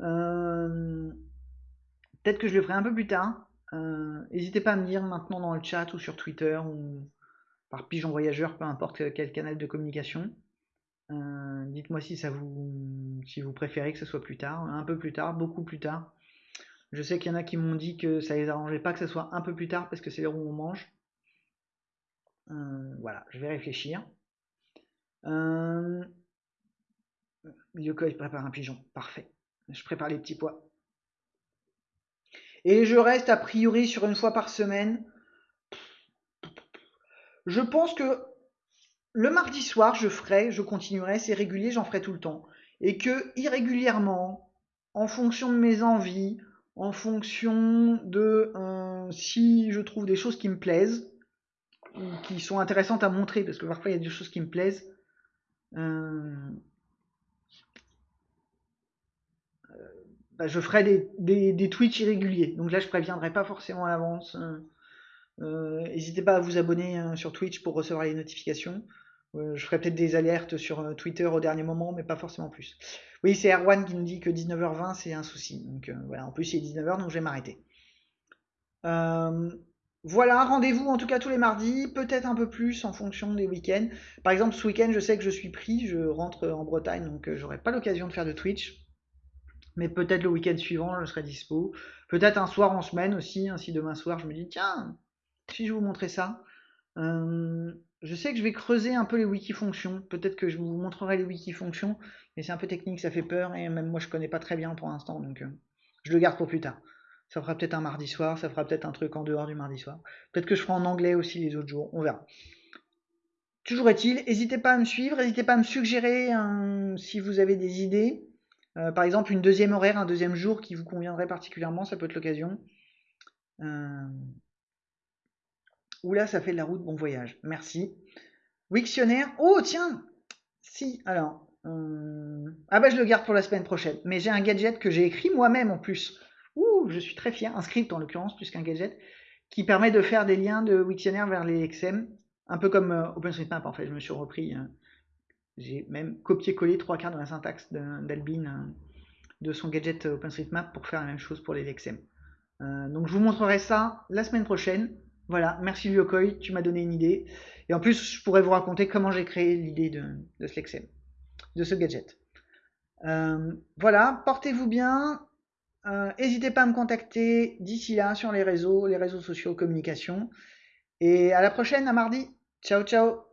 Euh, peut-être que je le ferai un peu plus tard. Euh, n'hésitez pas à me dire maintenant dans le chat ou sur Twitter ou par pigeon voyageur, peu importe quel canal de communication. Dites-moi si ça vous si vous préférez que ce soit plus tard, un peu plus tard, beaucoup plus tard. Je sais qu'il y en a qui m'ont dit que ça les arrangeait pas que ce soit un peu plus tard parce que c'est l'heure où on mange. voilà, je vais réfléchir. Euh... Yoko, prépare un pigeon. Parfait. Je prépare les petits pois. Et je reste a priori sur une fois par semaine. Je pense que le mardi soir, je ferai, je continuerai, c'est régulier, j'en ferai tout le temps. Et que irrégulièrement, en fonction de mes envies, en fonction de si je trouve des choses qui me plaisent, qui sont intéressantes à montrer, parce que parfois il y a des choses qui me plaisent. Bah, je ferai des, Twitch irréguliers. Donc là, je préviendrai pas forcément à l'avance. N'hésitez pas à vous abonner hein, sur Twitch pour recevoir les notifications. Euh, je ferai peut-être des alertes sur euh, Twitter au dernier moment, mais pas forcément plus. Oui, c'est Erwan qui nous dit que 19h20 c'est un souci. Donc euh, voilà, en plus il est 19h, donc je vais m'arrêter. Voilà, rendez-vous en tout cas tous les mardis, peut-être un peu plus en fonction des week-ends. Par exemple, ce week-end, je sais que je suis pris, je rentre en Bretagne, donc j'aurai pas l'occasion de faire de Twitch. Mais peut-être le week-end suivant, je serai dispo. Peut-être un soir en semaine aussi, ainsi demain soir, je me dis, tiens, si je vous montrais ça. Je sais que je vais creuser un peu les wikifonctions. Peut-être que je vous montrerai les wikifonctions, mais c'est un peu technique, ça fait peur, et même moi je connais pas très bien pour l'instant, donc euh, je le garde pour plus tard. Ça fera peut-être un mardi soir, ça fera peut-être un truc en dehors du mardi soir. Peut-être que je ferai en anglais aussi les autres jours, on verra. Toujours est-il, n'hésitez pas à me suivre, n'hésitez pas à me suggérer si vous avez des idées. Euh, par exemple, une deuxième horaire, un deuxième jour qui vous conviendrait particulièrement, ça peut être l'occasion. Euh, Oula, ça fait de la route, bon voyage. Merci. Wiktionnaire. Oh, tiens Si, alors. Euh, ah bah je le garde pour la semaine prochaine. Mais j'ai un gadget que j'ai écrit moi-même en plus. Ouh, je suis très fier. Un script en l'occurrence, plus qu'un gadget, qui permet de faire des liens de Wiktionnaire vers les XM. Un peu comme euh, OpenStreetMap en fait. Je me suis repris. Euh, j'ai même copié-collé trois quarts de la syntaxe d'Albin de son gadget OpenStreetMap pour faire la même chose pour les XM. donc je vous montrerai ça la semaine prochaine. Voilà, merci Lyokoi, tu m'as donné une idée. Et en plus, je pourrais vous raconter comment j'ai créé l'idée de, ce de ce gadget. Euh, voilà, portez-vous bien. Euh, n'hésitez pas à me contacter d'ici là sur les réseaux, les réseaux sociaux, communication. Et à la prochaine, à mardi. Ciao, ciao